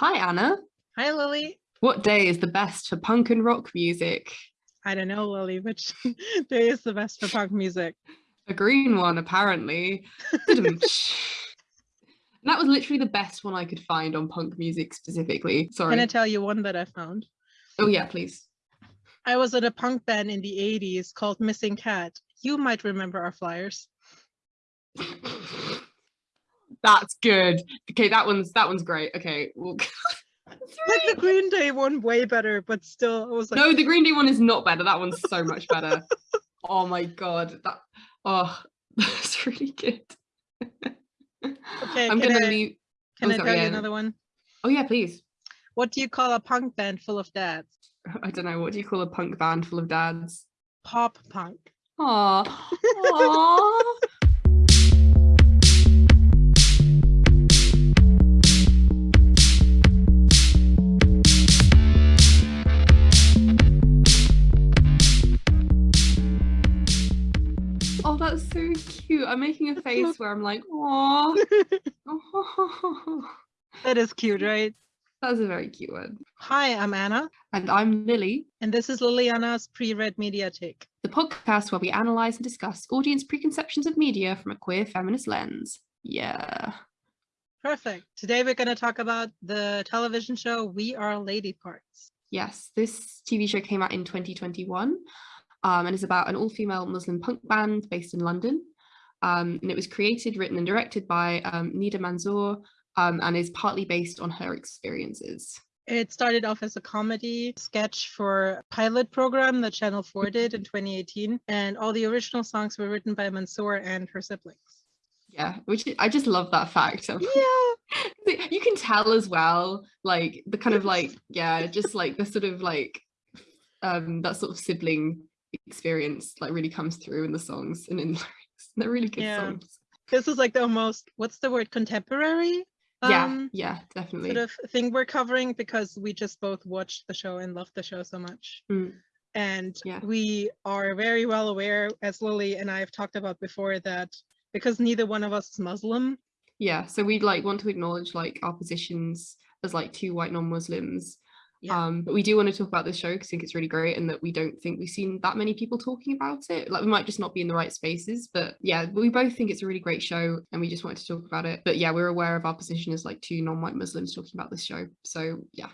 Hi, Anna. Hi, Lily. What day is the best for punk and rock music? I don't know, Lily, which day is the best for punk music? A green one, apparently. and that was literally the best one I could find on punk music specifically. Sorry. Can I tell you one that I found? Oh, yeah, please. I was at a punk band in the 80s called Missing Cat. You might remember our flyers. That's good. Okay, that one's that one's great. Okay. Well, like the Green Day one way better, but still I was like No, the Green Day one is not better. That one's so much better. oh my god. That oh that's really good. okay, I'm gonna I, leave. Can oh, I sorry, tell yeah. you another one? Oh yeah, please. What do you call a punk band full of dads? I don't know. What do you call a punk band full of dads? Pop punk. Aww. Aww. So cute. I'm making a face where I'm like, oh, That is cute, right? that was a very cute one. Hi, I'm Anna, And I'm Lily, and this is Liliana's pre-read mediatic. the podcast where we analyze and discuss audience preconceptions of media from a queer feminist lens. Yeah. Perfect. Today we're going to talk about the television show We Are Lady Parts. Yes, this TV show came out in 2021 um, and is about an all-female Muslim punk band based in London. Um, and it was created, written and directed by um, Nida Manzoor um, and is partly based on her experiences. It started off as a comedy sketch for a pilot program that Channel 4 did in 2018, and all the original songs were written by Manzoor and her siblings. Yeah, which I- I just love that fact. Yeah. you can tell as well, like the kind of like, yeah, just like the sort of like um that sort of sibling experience like really comes through in the songs and in lyrics. They're really good Yeah. songs. This is like the almost, what's the word, contemporary? yeah, um, yeah, definitely. Sort of thing we're covering because we just both watched the show and loved the show so much. Mm. And Yeah. we are very well aware, as Lily and I have talked about before, that because neither one of us is Muslim, Yeah, so we'd like want to acknowledge like our positions as like two white non-Muslims. Yeah. Um, but we do want to talk about this show because I think it's really great and that we don't think we've seen that many people talking about it. Like we might just not be in the right spaces, but yeah, we both think it's a really great show and we just wanted to talk about it. But yeah, we're aware of our position as like two non-white Muslims talking about this show. So yeah.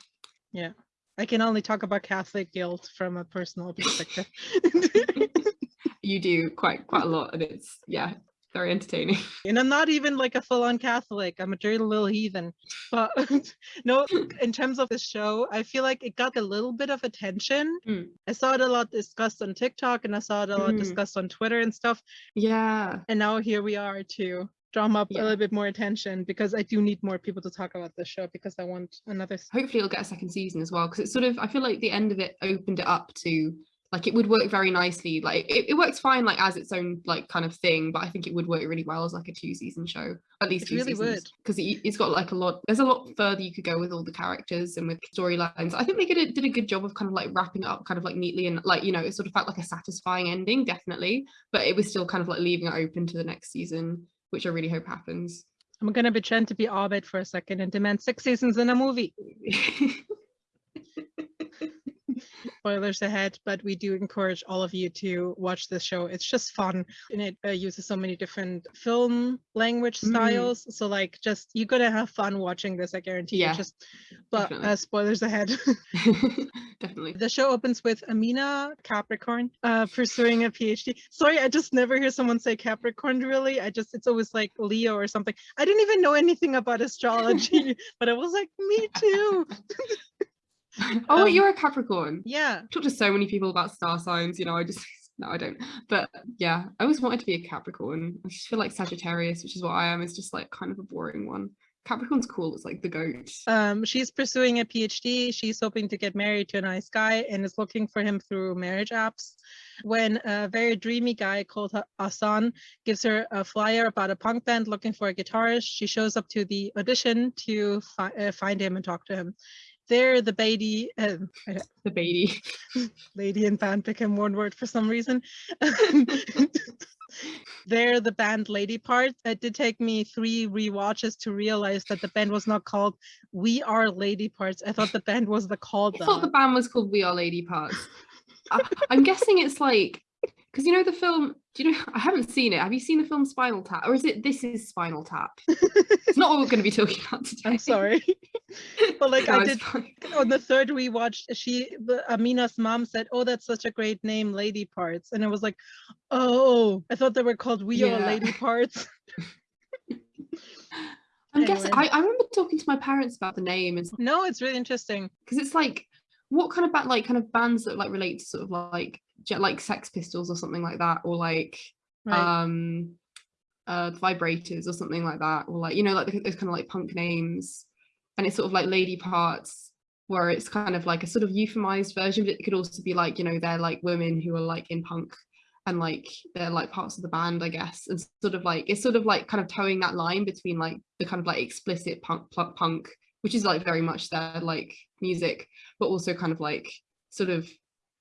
Yeah. I can only talk about Catholic guilt from a personal perspective. you do quite quite a lot and it's yeah, very entertaining. and I'm not even like a full-on Catholic. I'm a dirty little heathen. But no, in terms of the show, I feel like it got a little bit of attention. Mm. I saw it a lot discussed on TikTok and I saw it a lot Mm. discussed on Twitter and stuff. Yeah. And now here we are to drum up Yeah. a little bit more attention because I do need more people to talk about the show because I want another hopefully it'll get a second season as well because it's sort of i feel like the end of it opened it up to like it would work very nicely like it, it works fine like as its own like kind of thing but i think it would work really well as like a two season show at least It two really seasons because it, it's got like a lot there's a lot further you could go with all the characters and with storylines. I think they did, a- did a good job of kind of like wrapping it up kind of like neatly and like you know it sort of felt like a satisfying ending definitely but it was still kind of like leaving it open to the next season which i really hope happens. I'm gonna pretend to be Abed for a second and demand six seasons in a movie. spoilers ahead, but we do encourage all of you to watch this show. It's just fun and it uh, uses so many different film language Mm. styles. So like just you're gonna have fun watching this, I guarantee Yeah, you. Just but uh, spoilers ahead. definitely the show opens with Amina Capricorn uh, pursuing a PhD. Sorry, I just never hear someone say Capricorn really. I just it's always like Leo or something. I didn't even know anything about astrology, but I was like, me too. oh, Um, you're a Capricorn. Yeah. I've talked to so many people about star signs, you know, I just no, I don't. But yeah, I always wanted to be a Capricorn. I just feel like Sagittarius, which is what I am, is just like kind of a boring one. Capricorn's cool, it's like the goat. Um, she's pursuing a PhD. She's hoping to get married to a nice guy and is looking for him through marriage apps. When a very dreamy guy called Hassan gives her a flyer about a punk band looking for a guitarist, she shows up to the audition to fi- uh, find him and talk to him. There, the baby, uh, the baby. lady and band became one word for some reason. They're the band Lady Parts. It did take me three re-watches to realize that the band was not called We Are Lady Parts. I thought the band was the called I thought the band was called We Are Lady Parts. I, I'm guessing it's like because you know the film. Do you know? I haven't seen it. Have you seen the film Spinal Tap, or is it This Is Spinal Tap? it's not what we're going to be talking about today. I'm sorry. but like No, I did on the third we watched she the, Amina's mom said, "Oh, that's such a great name, Lady Parts," and I was like, "Oh, I thought they were called We Are Lady Parts." I'm guessing. Anyway. I, I remember talking to my parents about the name and no, it's really interesting. because it's like what kind of band like kind of bands that like relate to sort of like like Sex Pistols or something like that, or like Right. um uh vibrators or something like that or like you know like those kind of like punk names. And it's sort of like lady parts where it's kind of like a sort of euphemized version but it could also be like you know they're like women who are like in punk and like they're like parts of the band i guess. And sort of like it's sort of like kind of towing that line between like the kind of like explicit punk pl- punk which is like very much their like music but also kind of like sort of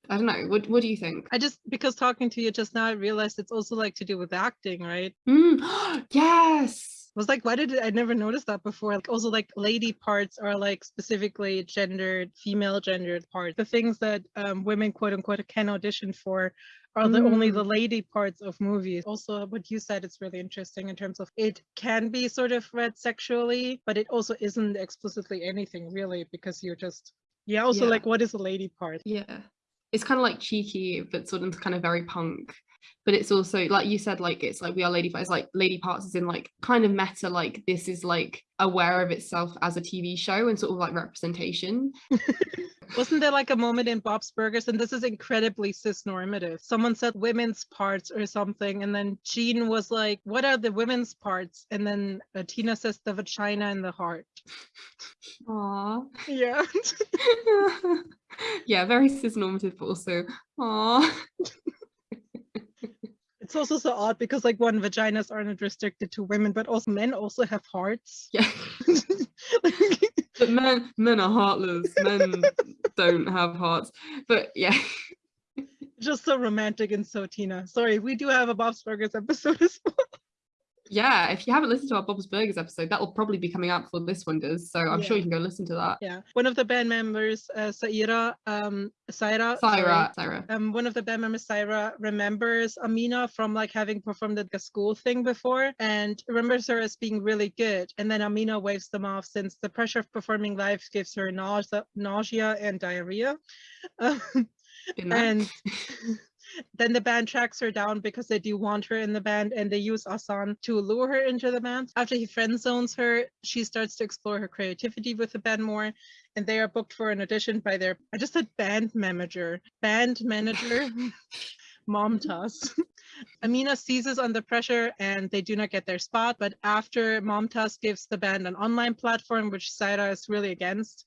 i don't know what what do you think I just because talking to you just now, I realized it's also like to do with acting, right? Mm, yes was like, why did I never noticed that before? Like also like lady parts are like specifically gendered, female gendered parts. The things that um, women quote unquote can audition for are the only Mm. the lady parts of movies. Also, what you said it's really interesting in terms of it can be sort of read sexually, but it also isn't explicitly anything really because you're just yeah. Also, Yeah. like what is a lady part? Yeah. It's kind of like cheeky, but sort of kind of very punk. But it's also like you said, like it's like we are lady parts, like lady parts is in like kind of meta, like this is like aware of itself as a TV show and sort of like representation. Wasn't there like a moment in Bob's Burgers, and this is incredibly cis-normative? Someone said women's parts or something, and then Jean was like, "What are the women's parts?" And then uh, Tina says the vagina and the heart. Aww. Yeah. yeah, very cis-normative, but also aww. It's also so odd because like one vaginas aren't restricted to women, but also men also have hearts. Yeah. But men men are heartless. Men don't have hearts. But yeah. Just so romantic and so Tina. Sorry, we do have a Bob's Burgers episode as well. Yeah, if you haven't listened to our Bob's Burgers episode, that will probably be coming out before this one does. So I'm sure you can go listen to that. Yeah. One of the band members, uh, Saira, um, Saira, Syra, Syra. um, one of the band members, Saira, remembers Amina from like having performed at the school thing before and remembers her as being really good. And then Amina waves them off since the pressure of performing live gives her nausea, nausea and diarrhea. Um, and then the band tracks her down because they do want her in the band and they use Ahsan to lure her into the band. After he friend zones her, she starts to explore her creativity with the band more and they are booked for an audition by their I just said band manager. Band manager mom Momtaz. Amina seizes on the pressure and they do not get their spot, but after Momtaz gives the band an online platform, which Saira is really against,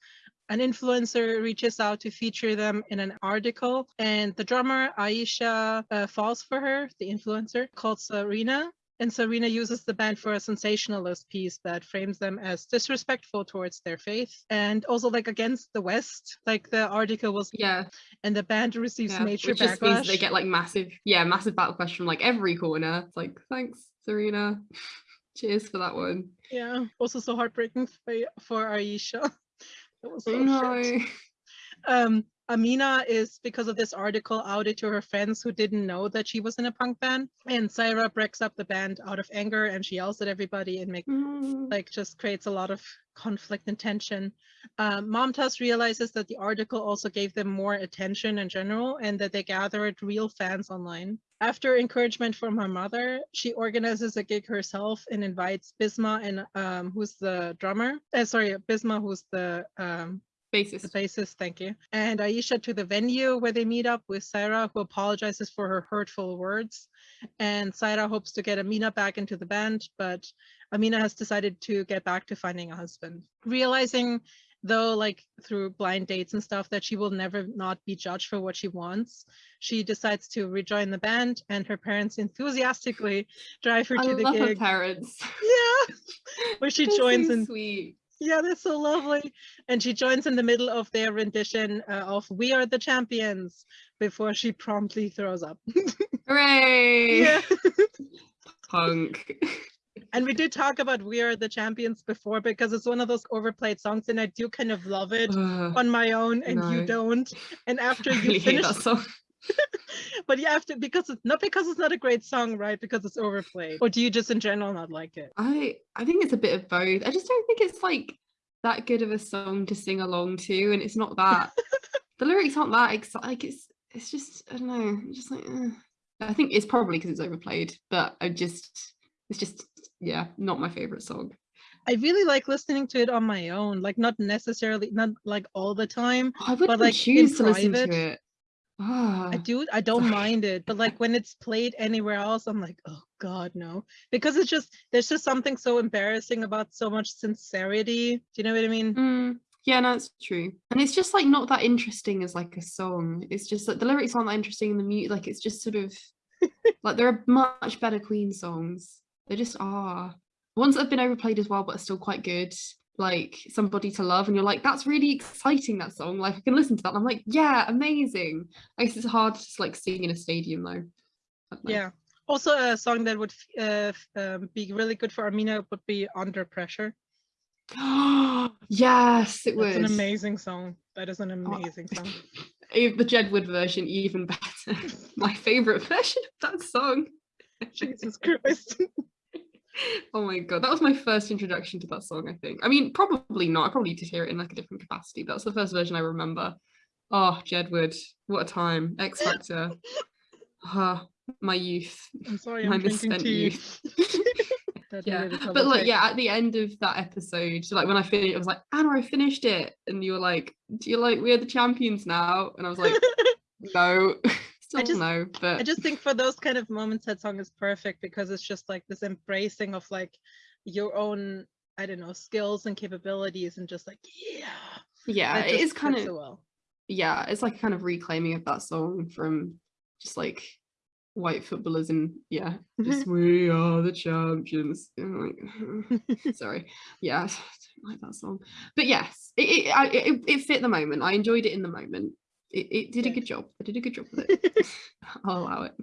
an influencer reaches out to feature them in an article and the drummer Aisha uh, falls for her, the influencer called Serena. And Serena uses the band for a sensationalist piece that frames them as disrespectful towards their faith and also like against the West. Like the article was, yeah, and the band receives yeah. major Which just means backlash. they get like massive, yeah, massive backlash from like every corner. It's like, thanks, Serena. Cheers for that one. yeah, also so heartbreaking for, for Aisha. That was so no. um Amina is because of this article outed to her friends who didn't know that she was in a punk band and Syra breaks up the band out of anger and she yells at everybody and makes Mm. like just creates a lot of conflict and tension. Um, Momtaz realizes that the article also gave them more attention in general and that they gathered real fans online. After encouragement from her mother, she organizes a gig herself and invites Bisma and um, who's the drummer. Uh, sorry, Bisma, who's the um, the Bassist. bassist, thank you. And Aisha to the venue where they meet up with Syra, who apologizes for her hurtful words. And Syra hopes to get Amina back into the band, but Amina has decided to get back to finding a husband. Realizing, though, like through blind dates and stuff, that she will never not be judged for what she wants, she decides to rejoin the band, and her parents enthusiastically drive her I to the gig. parents. Yeah, where she joins so and sweet. Yeah, that's so lovely. And she joins in the middle of their rendition uh, of We Are the Champions before she promptly throws up. Hooray! Punk. And we did talk about We Are the Champions before because it's one of those overplayed songs and I do kind of love it Ugh, on my own and you don't. And after you really finish that song. but you have to because it's not because it's not a great song, right? Because it's overplayed. Or do you just in general not like it? I I think it's a bit of both. I just don't think it's like that good of a song to sing along to, and it's not that. the lyrics aren't that exciting. Like it's it's just I don't know. Just like eh. I think it's probably because it's overplayed, but I just it's just yeah, not my favorite song. I really like listening to it on my own, like not necessarily not like all the time. I wouldn't like, in choose to listen to it. Ah, I do I don't sorry. mind it, but like when it's played anywhere else, I'm like, oh god, no. Because it's just there's just something so embarrassing about so much sincerity. Do you know what I mean? Mm, yeah, no, it's true. And it's just like not that interesting as like a song. It's just like the lyrics aren't that interesting in the mute. Like it's just sort of like there are much better Queen songs. They just are. Ones that have been overplayed as well, but are still quite good. Like Somebody to Love, and you're like, that's really exciting, that song. Like I can listen to that. And I'm like, yeah, amazing. I guess it's hard to just like sing in a stadium though. I don't know. Yeah. Also a song that would uh, um, be really good for Amina would be Under Pressure. yes, it It's was. an amazing song. That is an Oh, amazing song. e- the Jedward version even better. My favorite version of that song. Jesus Christ. Oh my god, that was my first introduction to that song, I think. I mean, probably not. I probably did hear it in like a different capacity. But that's the first version I remember. Oh, Jedward, what a time. X Factor. Ah, my youth. I'm sorry, my I'm drinking misspent tea. youth. Yeah. But like, yeah, at the end of that episode, so like when I finished, I was like, Anna, I finished it. And you were like, Do you like we're the champions now? And I was like, No. Still just- no. But I just think for those kind of moments, that song is perfect because it's just like this embracing of like your own, I don't know, skills and capabilities, and just like yeah, yeah, it just is kind of so well. yeah, it's like a kind of reclaiming of that song from just like white footballers and yeah, just we are the champions. Like, sorry, yeah, I don't like that song, but yes, it it, I, it it fit the moment. I enjoyed it in the moment. It, it did a good job. I did a good job with it. I'll allow it.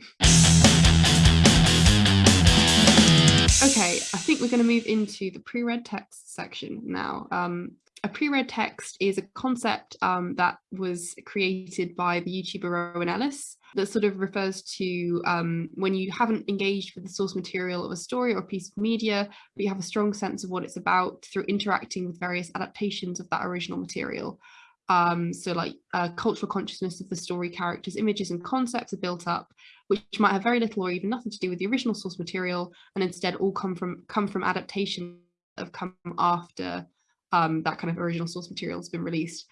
Okay, I think we're going to move into the pre-read text section now. Um, a pre-read text is a concept um, that was created by the YouTuber Rowan Ellis that sort of refers to um, when you haven't engaged with the source material of a story or a piece of media, but you have a strong sense of what it's about through interacting with various adaptations of that original material. Um, so like uh, cultural consciousness of the story characters, images and concepts are built up, which might have very little or even nothing to do with the original source material and instead all come from come from adaptation that have come after um, that kind of original source material has been released.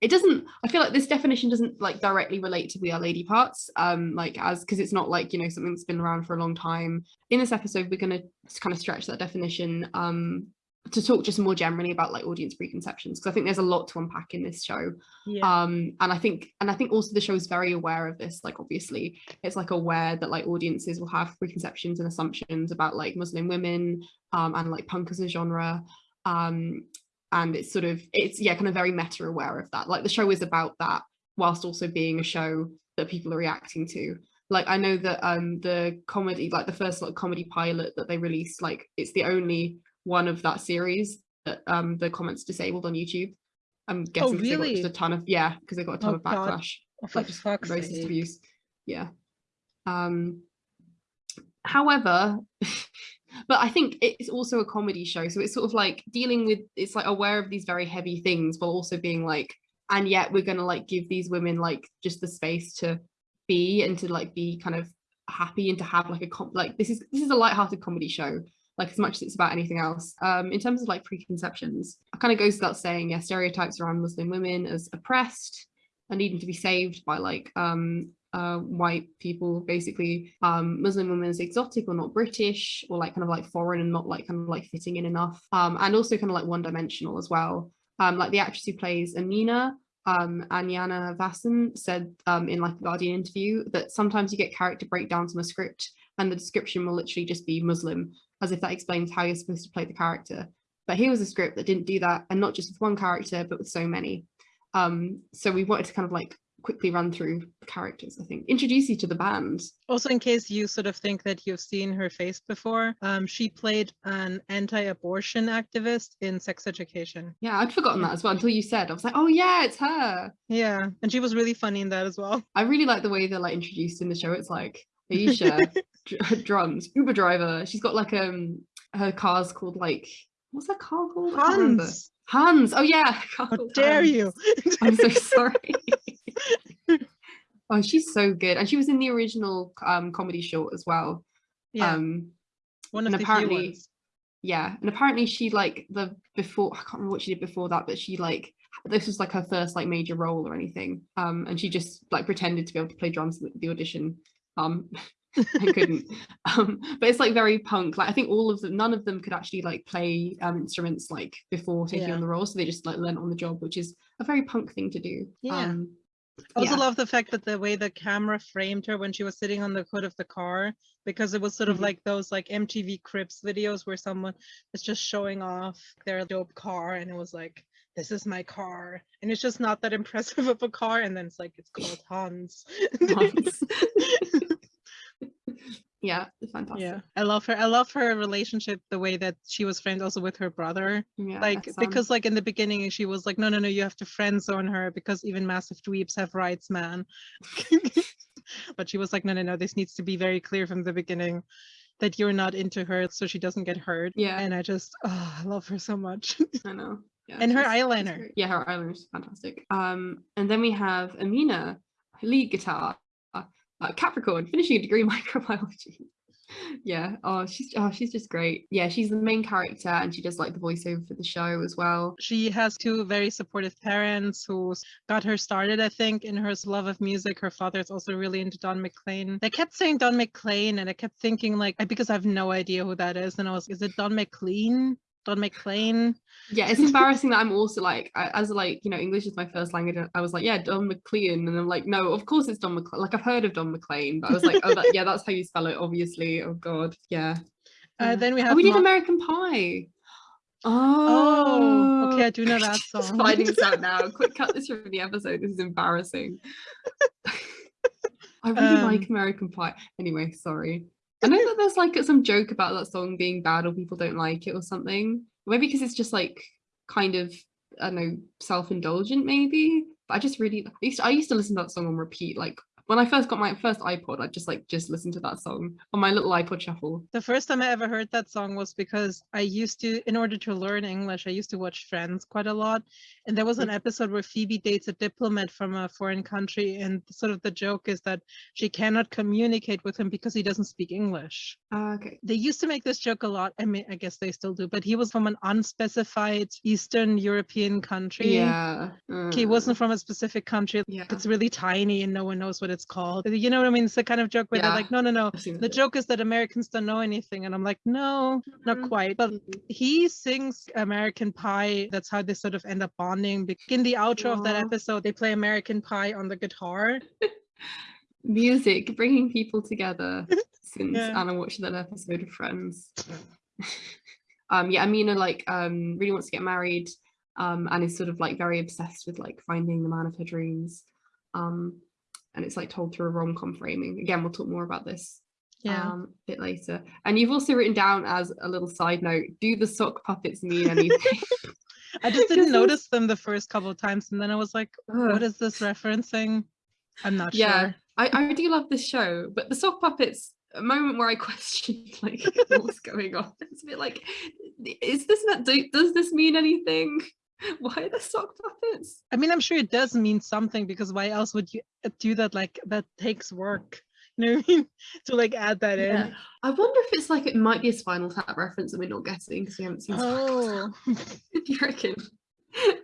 It doesn't, I feel like this definition doesn't like directly relate to We Are Lady Parts, um, like as, because it's not like, you know, something that's been around for a long time. In this episode, we're going to kind of stretch that definition um, to talk just more generally about like audience preconceptions, because I think there's a lot to unpack in this show. Yeah, um and i think and i think also the show is very aware of this like obviously it's like aware that like audiences will have preconceptions and assumptions about like muslim women um and like punk as a genre. Um and it's sort of it's yeah kind of very meta aware of that. Like the show is about that whilst also being a show that people are reacting to. Like i know that um the comedy like the first like comedy pilot that they released like it's the only one of that series that um the comments disabled on youtube. I'm guessing 'cause they got really? just a ton of yeah because they got a ton Oh, of backlash. Oh, like just racist sake. abuse. Yeah. Um however but i think it's also a comedy show so it's sort of like dealing with it's like aware of these very heavy things while also being like and yet we're gonna like give these women like just the space to be and to like be kind of happy and to have like a com- like this is this is a light-hearted comedy show like as much as it's about anything else. Um in terms of like preconceptions it kind of goes without saying yeah stereotypes around muslim women as oppressed and needing to be saved by like um uh white people basically. Um muslim women as exotic or not british or like kind of like foreign and not like kind of like fitting in enough. Um and also kind of like one dimensional as well. Um like the actress who plays amina um Anjana Vasan said um in like a Guardian interview that sometimes you get character breakdowns on a script and the description will literally just be Muslim as if that explains how you're supposed to play the character. But here was a script that didn't do that and not just with one character but with so many. Um so we wanted to kind of like quickly run through the characters i think. Introduce you to the band. Also, in case you sort of think that you've seen her face before, um, she played an anti-abortion activist in Sex Education. yeah i'd forgotten that as well until you said. I was like oh yeah it's her. Yeah, and she was really funny in that as well. i really like the way they're like introduced in the show. It's like aisha dr- drums uber driver she's got like um her car's called like what's that car called. Hans, hans oh yeah how dare Hans. you? I'm so sorry. oh, she's so good. And she was in the original um comedy short as well. yeah, Um one of and apparently- ones. yeah. And apparently she like the before I can't remember what she did before that, but she like this was like her first like major role or anything. Um and she just like pretended to be able to play drums at the audition. Um I couldn't. Um, but it's like very punk. Like I think all of them, none of them could actually like play um, instruments like before taking Yeah. on the role, so they just like learned on the job, which is a very punk thing to do. Yeah. Um, I also yeah. love the fact that the way the camera framed her when she was sitting on the hood of the car, because it was sort of Mhm. like those like MTV Cribs videos where someone is just showing off their dope car and it was like, this is my car. And it's just not that impressive of a car. And then it's like, it's called Hans. Hans. yeah, it's fantastic. yeah. I love her. I love her relationship, the way that she was friends also with her brother. Yeah, like because like in the beginning she was like no no no you have to friend zone her because even massive dweebs have rights man but she was like no no no this needs to be very clear from the beginning that you're not into her so she doesn't get hurt Yeah. and i just oh, i love her so much I know. Yeah, and her eyeliner. great. Yeah, her eyeliner is fantastic. Um, and then we have Amina, lead guitar, uh, Capricorn, finishing a degree in microbiology. yeah. Oh, she's oh, she's just great. Yeah, she's the main character, and she does like the voiceover for the show as well. she has two very supportive parents who got her started i think in her love of music her father is also really into don mclean they kept saying don mclean and i kept thinking like because i have no idea who that is and i was is it don mclean don mclean Yeah, it's embarrassing that I'm also like, I, as like you know, English is my first language. I was like, yeah, Don McLean, and I'm like, no, of course it's Don McLean. Like I've heard of Don McLean, but I was like, oh, that, yeah, that's how you spell it, obviously. Oh God, yeah. uh, then we Oh, have we did American Pie. Oh, Oh, okay, I do know that Just song. finding this out now. Quick, cut this from the episode. This is embarrassing. I really like Um, American Pie. Anyway, sorry. I know that there's like some joke about that song being bad or people don't like it or something. Maybe because it's just like kind of I don't know self-indulgent maybe. But I just really I used to, I used to listen to that song on repeat. Like when I first got my first iPod, I just like just listened to that song on my little iPod shuffle. The first time I ever heard that song was because I used to, in order to learn English, I used to watch Friends quite a lot. And there was an episode where Phoebe dates a diplomat from a foreign country. And sort of the joke is that she cannot communicate with him because he doesn't speak English. Ah, okay. They used to make this joke a lot. I mean, I guess they still do, but he was from an unspecified Eastern European country. Yeah. Okay, He uh, wasn't from a specific country. Yeah. It's really tiny and no one knows what it's called. You know what I mean? It's the kind of joke where Yeah. they're like, no, no, no. The joke is that Americans don't know anything. And I'm like, no, not Mhm. quite. But Mhm. he sings American Pie. That's how they sort of end up bonding. In the outro of that episode, they play American Pie on the guitar. music bringing people together since Yeah. Anna watched that episode of Friends. um, yeah, Amina like um really wants to get married, um, and is sort of like very obsessed with like finding the man of her dreams. Um, and it's like told through a rom-com framing. Again, we'll talk more about this Yeah. um a bit later. And you've also written down as a little side note, do the sock puppets mean anything? I just didn't notice them the first couple of times. And then I was like, what is this referencing? I'm not yeah sure. I, I do love this show but the sock puppets a moment where i questioned like what's going on it's a bit like is this not do, does this mean anything why the sock puppets I mean, I'm sure it does mean something because why else would you uh, do that? Like, that takes work. You know what I mean? to like add that yeah. in. i wonder if it's like it might be a spinal tap reference that we're not getting because we haven't seen Oh, you reckon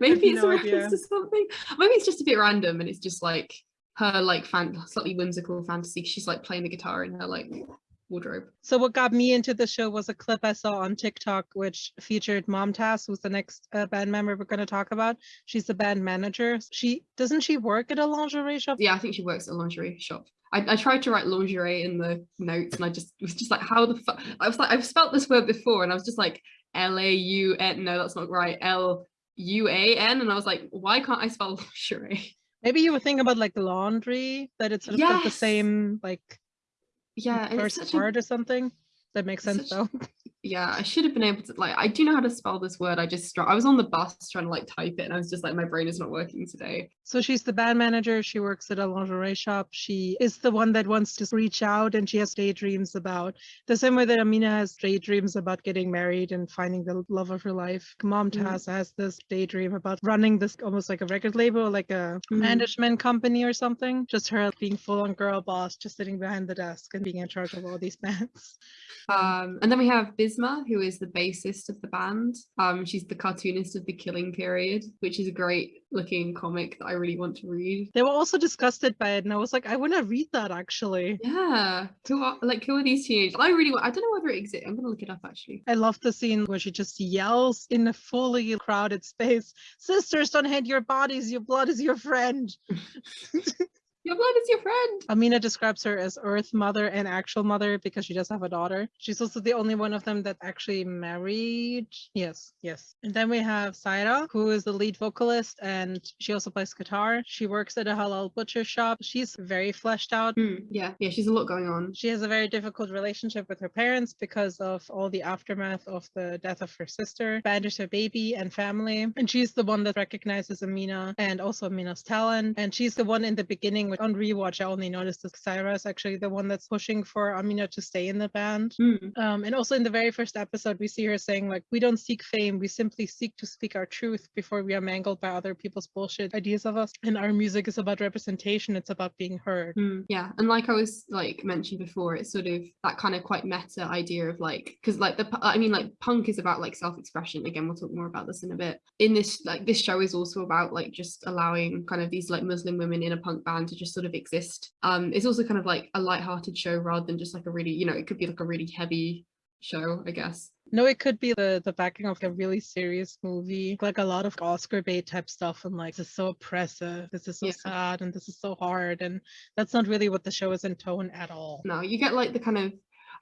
maybe it's no a reference to something maybe it's just a bit random and it's just like her like fan slightly whimsical fantasy she's like playing the guitar in her like wardrobe So what got me into the show was a clip I saw on TikTok, which featured Mom Momtaz, who's the next uh, band member we're going to talk about. She's the band manager. She doesn't she work at a lingerie shop? yeah, I think she works at a lingerie shop. I, I tried to write lingerie in the notes and I just was just like, how the fuck? I was like, I've spelt this word before and I was just like, L-A-U-N. No, that's not right. L-U-A-N. And I was like, why can't I spell lingerie? Maybe you were thinking about like laundry, that it's sort of got the same like Yeah, first such a part or something. That makes sense such- though. yeah, I should have been able to like I do know how to spell this word. I just I was on the bus trying to like type it and I was just like my brain is not working today. So she's the band manager. She works at a lingerie shop. She is the one that wants to reach out and she has daydreams about the same way that Amina has daydreams about getting married and finding the love of her life. Mom. Taz has this daydream about running this almost like a record label, like a Mhm. management company or something. Just her being full on girl boss, just sitting behind the desk and being in charge of all these bands. Um, and then we have Bisma, who is the bassist of the band. Um, she's the cartoonist of the Killing Period, which is a great looking comic that I really want to read. They were also disgusted by it, and I was like, I want to read that actually. Yeah, who are like who are these teenagers? I really want. I don't know whether it exists. I'm gonna look it up actually. I love the scene where she just yells in a fully crowded space, Sisters, don't hate your bodies, your blood is your friend. Your blood is your friend. Amina describes her as Earth Mother and actual mother because she does have a daughter. She's also the only one of them that actually married. Yes, yes. And then we have Saira, who is the lead vocalist and she also plays guitar. She works at a halal butcher shop. She's very fleshed out. Hmm, yeah, yeah. She's a lot going on. She has a very difficult relationship with her parents because of all the aftermath of the death of her sister, banished her baby and family. And she's the one that recognizes Amina and also Amina's talent. And she's the one in the beginning, which on rewatch, I only noticed that Syra is actually the one that's pushing for Amina to stay in the band. Hmm. Um, and also in the very first episode, we see her saying, like, we don't seek fame, we simply seek to speak our truth before we are mangled by other people's bullshit ideas of us. And our music is about representation, it's about being heard. Mm, yeah, and like I was like mentioned before, it's sort of that kind of quite meta idea of like because like the I mean like punk is about like self-expression. Again, we'll talk more about this in a bit. In this like this show is also about like just allowing kind of these like Muslim women in a punk band to just sort of exist. Um, it's also kind of like a light-hearted show rather than just like a really you know it could be like a really heavy show, I guess. No, it could be the the backing of a really serious movie, like a lot of Oscar bait type stuff, and like this is so oppressive, this is so Yeah. sad, and this is so hard, and that's not really what the show is in tone at all. No, you get like the kind of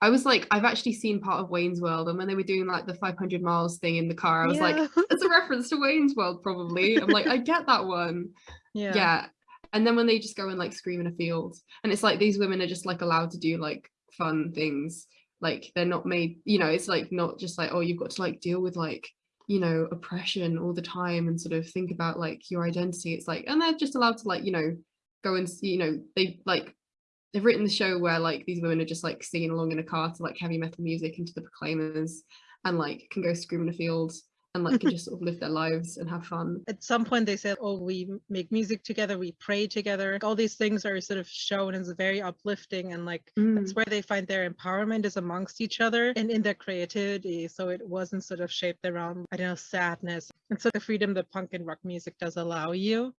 I was like I've actually seen part of Wayne's World, and when they were doing like the 500 miles thing in the car, I was like, it's a reference to Wayne's World, probably. I'm like, I get that one. yeah, yeah. And then when they just go and like scream in a field, and it's like these women are just like allowed to do like fun things. Like they're not made, you know, it's like not just like, oh, you've got to like deal with like, you know, oppression all the time and sort of think about like your identity. It's like, and they're just allowed to like, you know, go and see, you know, they like they've written the show where like these women are just like singing along in a car to like heavy metal music into the proclaimers and like can go scream in a field and like can just sort of live their lives and have fun. At some point, they said, "Oh, we make music together, we pray together." All these things are sort of shown as very uplifting, and like that's Mm. where they find their empowerment is amongst each other and in their creativity. So it wasn't sort of shaped around, I don't know, sadness. And so the freedom that punk and rock music does allow you.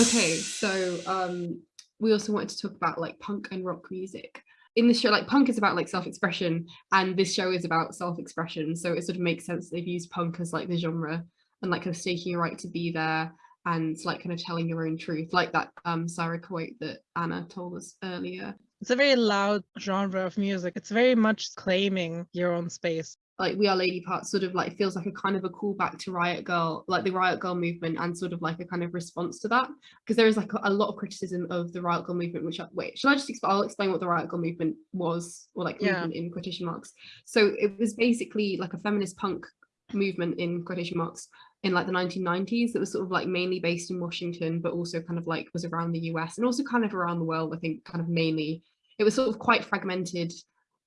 Okay, so um we also wanted to talk about like punk and rock music. In this show, like punk is about like self-expression and this show is about self-expression. So it sort of makes sense they've used punk as like the genre and like kind of staking your right to be there and like kind of telling your own truth, like that um Sarah quote that Anna told us earlier. It's a very loud genre of music. It's very much claiming your own space. Like we are lady parts sort of like feels like a kind of a callback to riot girl like the riot girl movement and sort of like a kind of response to that. Because there is like a, a lot of criticism of the riot girl movement which I, wait shall i just explain i'll explain what the riot girl movement was or like Yeah. movement in quotation marks. So it was basically like a feminist punk movement in quotation marks in like the 1990s that was sort of like mainly based in washington but also kind of like was around the us and also kind of around the world i think kind of mainly. It was sort of quite fragmented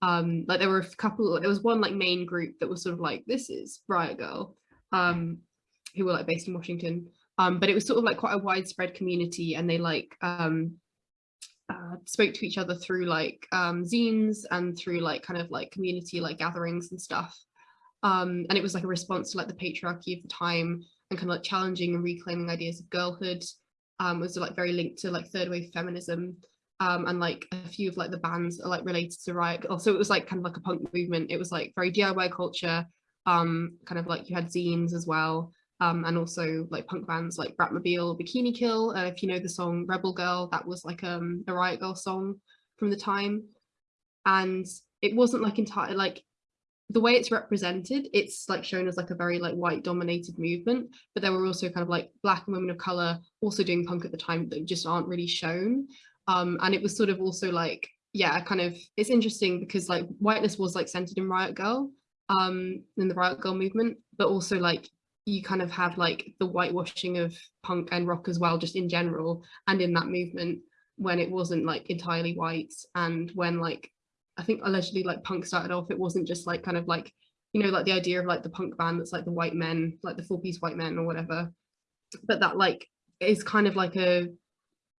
um like there were a couple there was one like main group that was sort of like this is riot girl um who were like based in washington. Um but it was sort of like quite a widespread community and they like um uh, spoke to each other through like um zines and through like kind of like community like gatherings and stuff. Um and it was like a response to like the patriarchy of the time and kind of like challenging and reclaiming ideas of girlhood um was like very linked to like third wave feminism um, and like a few of like the bands are like related to Riot. Also, it was like kind of like a punk movement. It was like very DIY culture. Um, kind of like you had zines as well. Um, and also like punk bands like Bratmobile, Bikini Kill. Uh, if you know the song Rebel Girl, that was like um a Riot Girl song from the time. And it wasn't like entirely like the way it's represented it's like shown as like a very like white dominated movement but there were also kind of like black women of color also doing punk at the time that just aren't really shown um and it was sort of also like yeah kind of it's interesting because like whiteness was like centered in riot girl um in the riot girl movement but also like you kind of have like the whitewashing of punk and rock as well just in general and in that movement when it wasn't like entirely white and when like I think allegedly like punk started off, it wasn't just like kind of like, you know, like the idea of like the punk band that's like the white men, like the four piece white men or whatever. But that like is kind of like a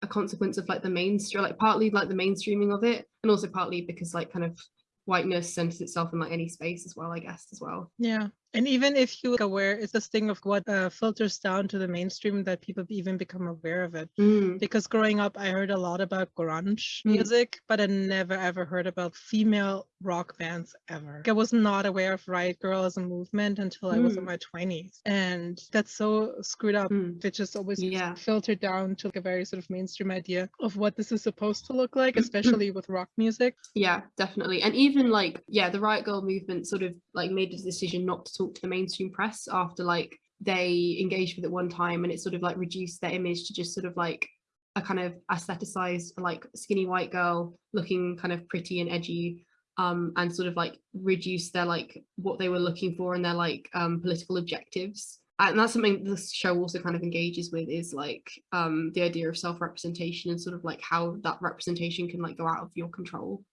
a consequence of like the mainstream, like partly like the mainstreaming of it, and also partly because like kind of whiteness centers itself in like any space as well, I guess, as well. Yeah. And even if you are aware, it's this thing of what uh, filters down to the mainstream that people even become aware of it. Mm. Because growing up, I heard a lot about grunge Mm. music, but I never ever heard about female rock bands ever. I was not aware of Riot Girl as a movement until I was in Mm. my 20s. And that's so screwed up. Mm. It just always Yeah. filtered down to like a very sort of mainstream idea of what this is supposed to look like, Mm. especially with rock music. Yeah, definitely. And even like, yeah, the Riot Girl movement sort of like made a decision not to talk to the mainstream press after like they engaged with it one time and it sort of like reduced their image to just sort of like a kind of aestheticized like skinny white girl looking kind of pretty and edgy um and sort of like reduce their like what they were looking for and their like um political objectives. And that's something this show also kind of engages with is like um the idea of self-representation and sort of like how that representation can like go out of your control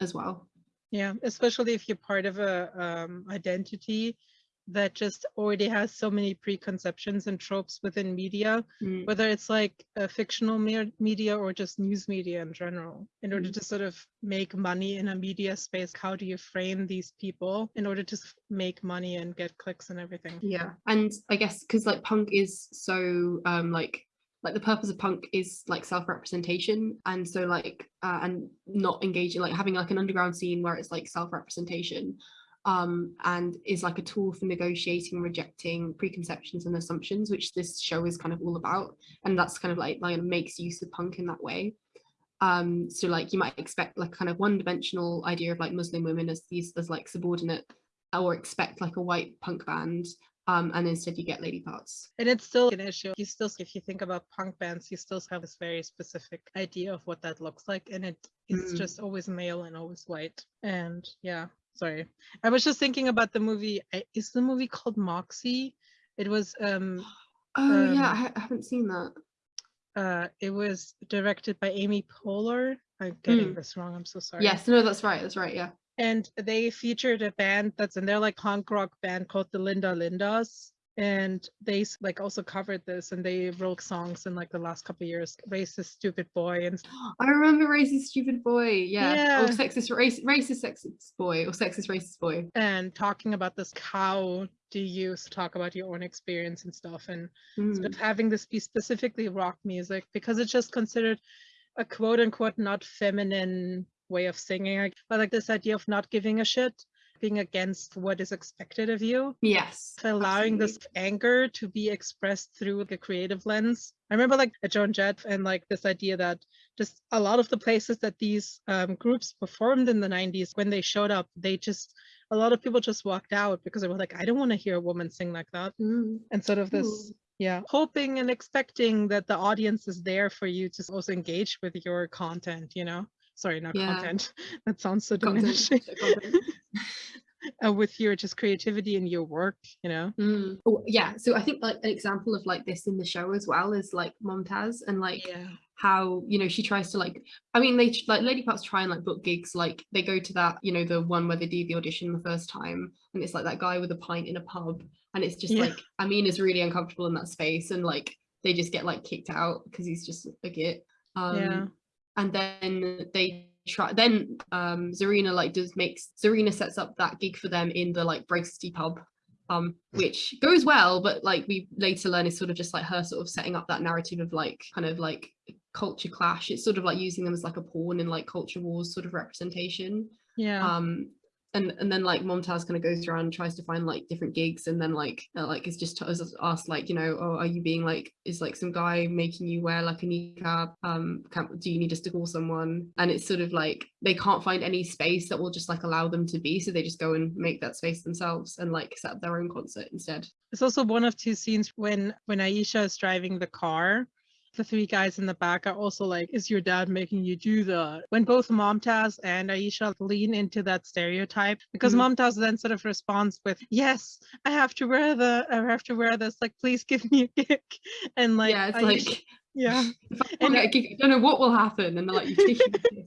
as well. Yeah, especially if you're part of a um, identity that just already has so many preconceptions and tropes within media, Mm, whether it's like a fictional me- media or just news media in general. In order Mm. to sort of make money in a media space, how do you frame these people in order to make money and get clicks and everything? yeah and i guess because like punk is so um like like the purpose of punk is like self-representation and so like uh, and not engaging like having like an underground scene where it's like self-representation um and is like a tool for negotiating rejecting preconceptions and assumptions which this show is kind of all about and that's kind of like like makes use of punk in that way um so like you might expect like kind of one-dimensional idea of like muslim women as these as like subordinate or expect like a white punk band um and instead you get lady parts And it's still an issue. You still, if you think about punk bands, you still have this very specific idea of what that looks like, and it it is Mm. just always male and always white. And yeah, sorry, I was just thinking about the movie. Is the movie called Moxie? It was um oh yeah I, Um, ha- I haven't seen that uh it was directed by Amy Poehler. I'm getting Mm. this wrong. I'm so sorry. yes no that's right that's right yeah and they featured a band that's and they're like punk rock band called the Linda Lindas and they like also covered this and they wrote songs in like the last couple of years racist stupid boy and I remember racist stupid boy yeah, Yeah. or sexist race, racist sexist boy or sexist racist boy. And talking about this how do you talk about your own experience and stuff? And sort Mm, of having this be specifically rock music because it's just considered a quote unquote not feminine way of singing but like this idea of not giving a shit being against what is expected of you yes allowing absolutely. this anger to be expressed through the creative lens. I remember like a Joan Jett and like this idea that just a lot of the places that these um, groups performed in the 90s, when they showed up, they just, a lot of people just walked out because they were like, I don't want to hear a woman sing like that. Mm, And sort of this, Ooh. yeah, hoping and expecting that the audience is there for you to also engage with your content, you know? Sorry, not Yeah. content. That sounds so Content, diminishing. content. uh, with your just creativity and your work, you know? Mm. Oh, yeah so I think like an example of like this in the show as well is like Momtaz and like Yeah. how you know she tries to like i mean they like lady parts try and like book gigs like they go to that you know the one where they do the audition the first time and it's like that guy with a pint in a pub and it's just Yeah. like i mean is really uncomfortable in that space and like they just get like kicked out because he's just a git um Yeah. And then they try then um zarina like does makes zarina sets up that gig for them in the like bracisty pub um which goes well but like we later learn is sort of just like her sort of setting up that narrative of like kind of like culture clash it's sort of like using them as like a pawn in like culture wars sort of representation Yeah. um and and then like Momtaz kind of goes around and tries to find like different gigs and then like uh, like it's just asked like you know oh are you being like is like some guy making you wear like a niqab um can, do you need us to call someone? And it's sort of like they can't find any space that will just like allow them to be so they just go and make that space themselves and like set up their own concert instead. It's also one of two scenes when when Aisha is driving the car the three guys in the back are also like, is your dad making you do that? When both Momtaz and Aisha lean into that stereotype, because mm-hmm. Momtaz then sort of responds with, yes, I have to wear the, I have to wear this, like, please give me a kick. And like, yeah, it's Aisha, like, yeah. and I don't know what will happen. And they're like, you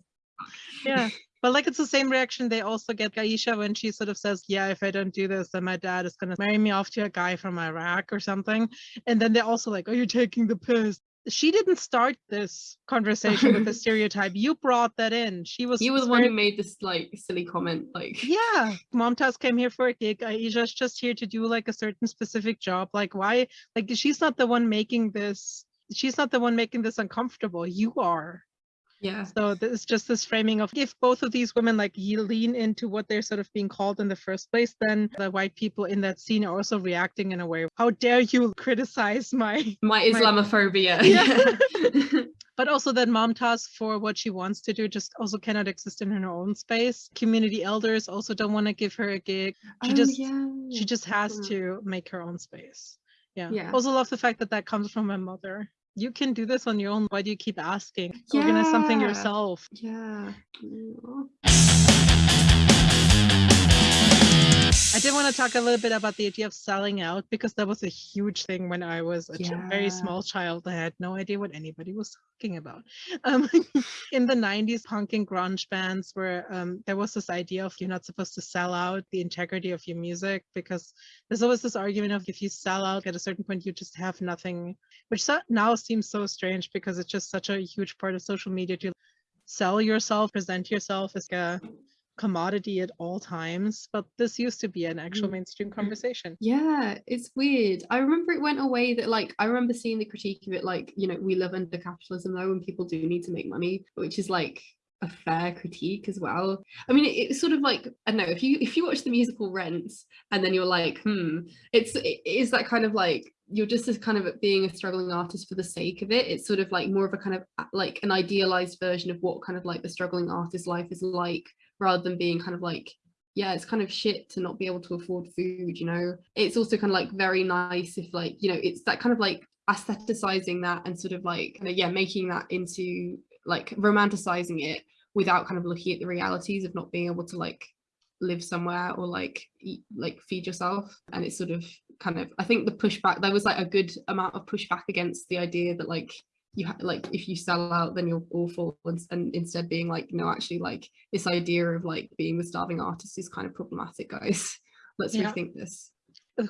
yeah. But like it's the same reaction they also get Aisha when she sort of says, Yeah, if I don't do this, then my dad is gonna marry me off to a guy from Iraq or something. And then they're also like, Oh, you're taking the piss she didn't start this conversation with a stereotype. You brought that in. She was. You was the one who made this like silly comment. Like. Yeah, Momtaz came here for a gig. Aisha's just here to do like a certain specific job. Like, why? Like, she's not the one making this. She's not the one making this uncomfortable. You are. Yeah. So it's just this framing of if both of these women like lean into what they're sort of being called in the first place, then the white people in that scene are also reacting in a way. How dare you criticize my my Islamophobia? My... Yeah. but also that Momtaz for what she wants to do just also cannot exist in her own space. Community elders also don't want to give her a gig. She oh, just yeah. she just has yeah. to make her own space. Yeah. yeah. Also love the fact that that comes from my mother you can do this on your own. Why do you keep asking? Yeah. Organize something yourself. Yeah. I did want to talk a little bit about the idea of selling out because that was a huge thing when I was a yeah. very small child. I had no idea what anybody was talking about. Um, in the 90s, punk and grunge bands were, um, there was this idea of you're not supposed to sell out the integrity of your music because there's always this argument of if you sell out at a certain point, you just have nothing, which now seems so strange because it's just such a huge part of social media to sell yourself, present yourself as a commodity at all times but this used to be an actual mm. mainstream conversation. Yeah it's weird. I remember it went away that like i remember seeing the critique of it like you know we live under capitalism though and people do need to make money which is like a fair critique as well. I mean it, it's sort of like i don't know if you if you watch the musical rent and then you're like hmm it's it is that kind of like you're just as kind of being a struggling artist for the sake of it. It's sort of like more of a kind of like an idealized version of what kind of like the struggling artist life is like rather than being kind of like yeah it's kind of shit to not be able to afford food you know? It's also kind of like very nice if like you know it's that kind of like aestheticizing that and sort of like kind of, yeah making that into like romanticizing it without kind of looking at the realities of not being able to like live somewhere or like eat like feed yourself. And it's sort of kind of i think the pushback there was like a good amount of pushback against the idea that like you ha- like if you sell out then you're awful and, and instead being like no actually like this idea of like being the starving artist is kind of problematic guys let's yeah. rethink this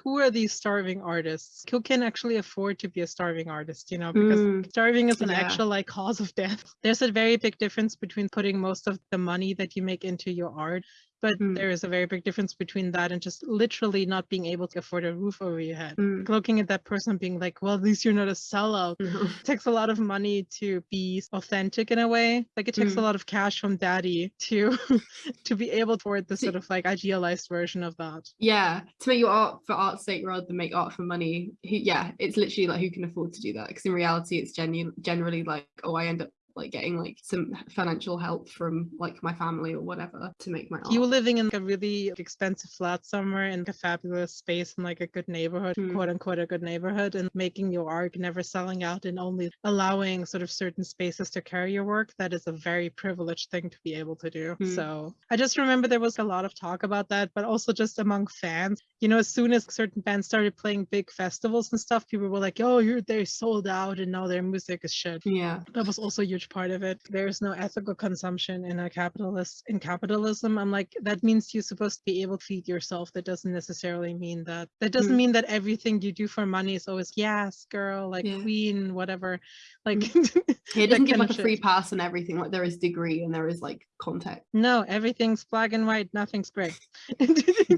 who are these starving artists who can actually afford to be a starving artist you know because mm. starving is an yeah. actual like cause of death there's a very big difference between putting most of the money that you make into your art but mm. there is a very big difference between that and just literally not being able to afford a roof over your head mm. looking at that person being like well at least you're not a sellout no. it takes a lot of money to be authentic in a way like it takes mm. a lot of cash from daddy to to be able to afford the sort of like idealized version of that yeah to make your art for art's sake rather than make art for money yeah it's literally like who can afford to do that because in reality it's genu- generally like oh i end up like getting like some financial help from like my family or whatever to make my art. You were living in like, a really expensive flat somewhere in a fabulous space in like a good neighborhood, mm. quote unquote a good neighborhood, and making your art, never selling out and only allowing sort of certain spaces to carry your work. That is a very privileged thing to be able to do. Mm. So I just remember there was a lot of talk about that, but also just among fans. You know, as soon as certain bands started playing big festivals and stuff, people were like, "Oh, you're they sold out, and now their music is shit." Yeah, that was also huge part of it. There's no ethical consumption in a capitalist in capitalism. I'm like, that means you're supposed to be able to feed yourself. That doesn't necessarily mean that. That doesn't mm. mean that everything you do for money is always yes, girl, like yeah. queen, whatever. Like mm. it doesn't give like a free pass and everything. Like there is degree and there is like context. No, everything's black and white. Nothing's gray.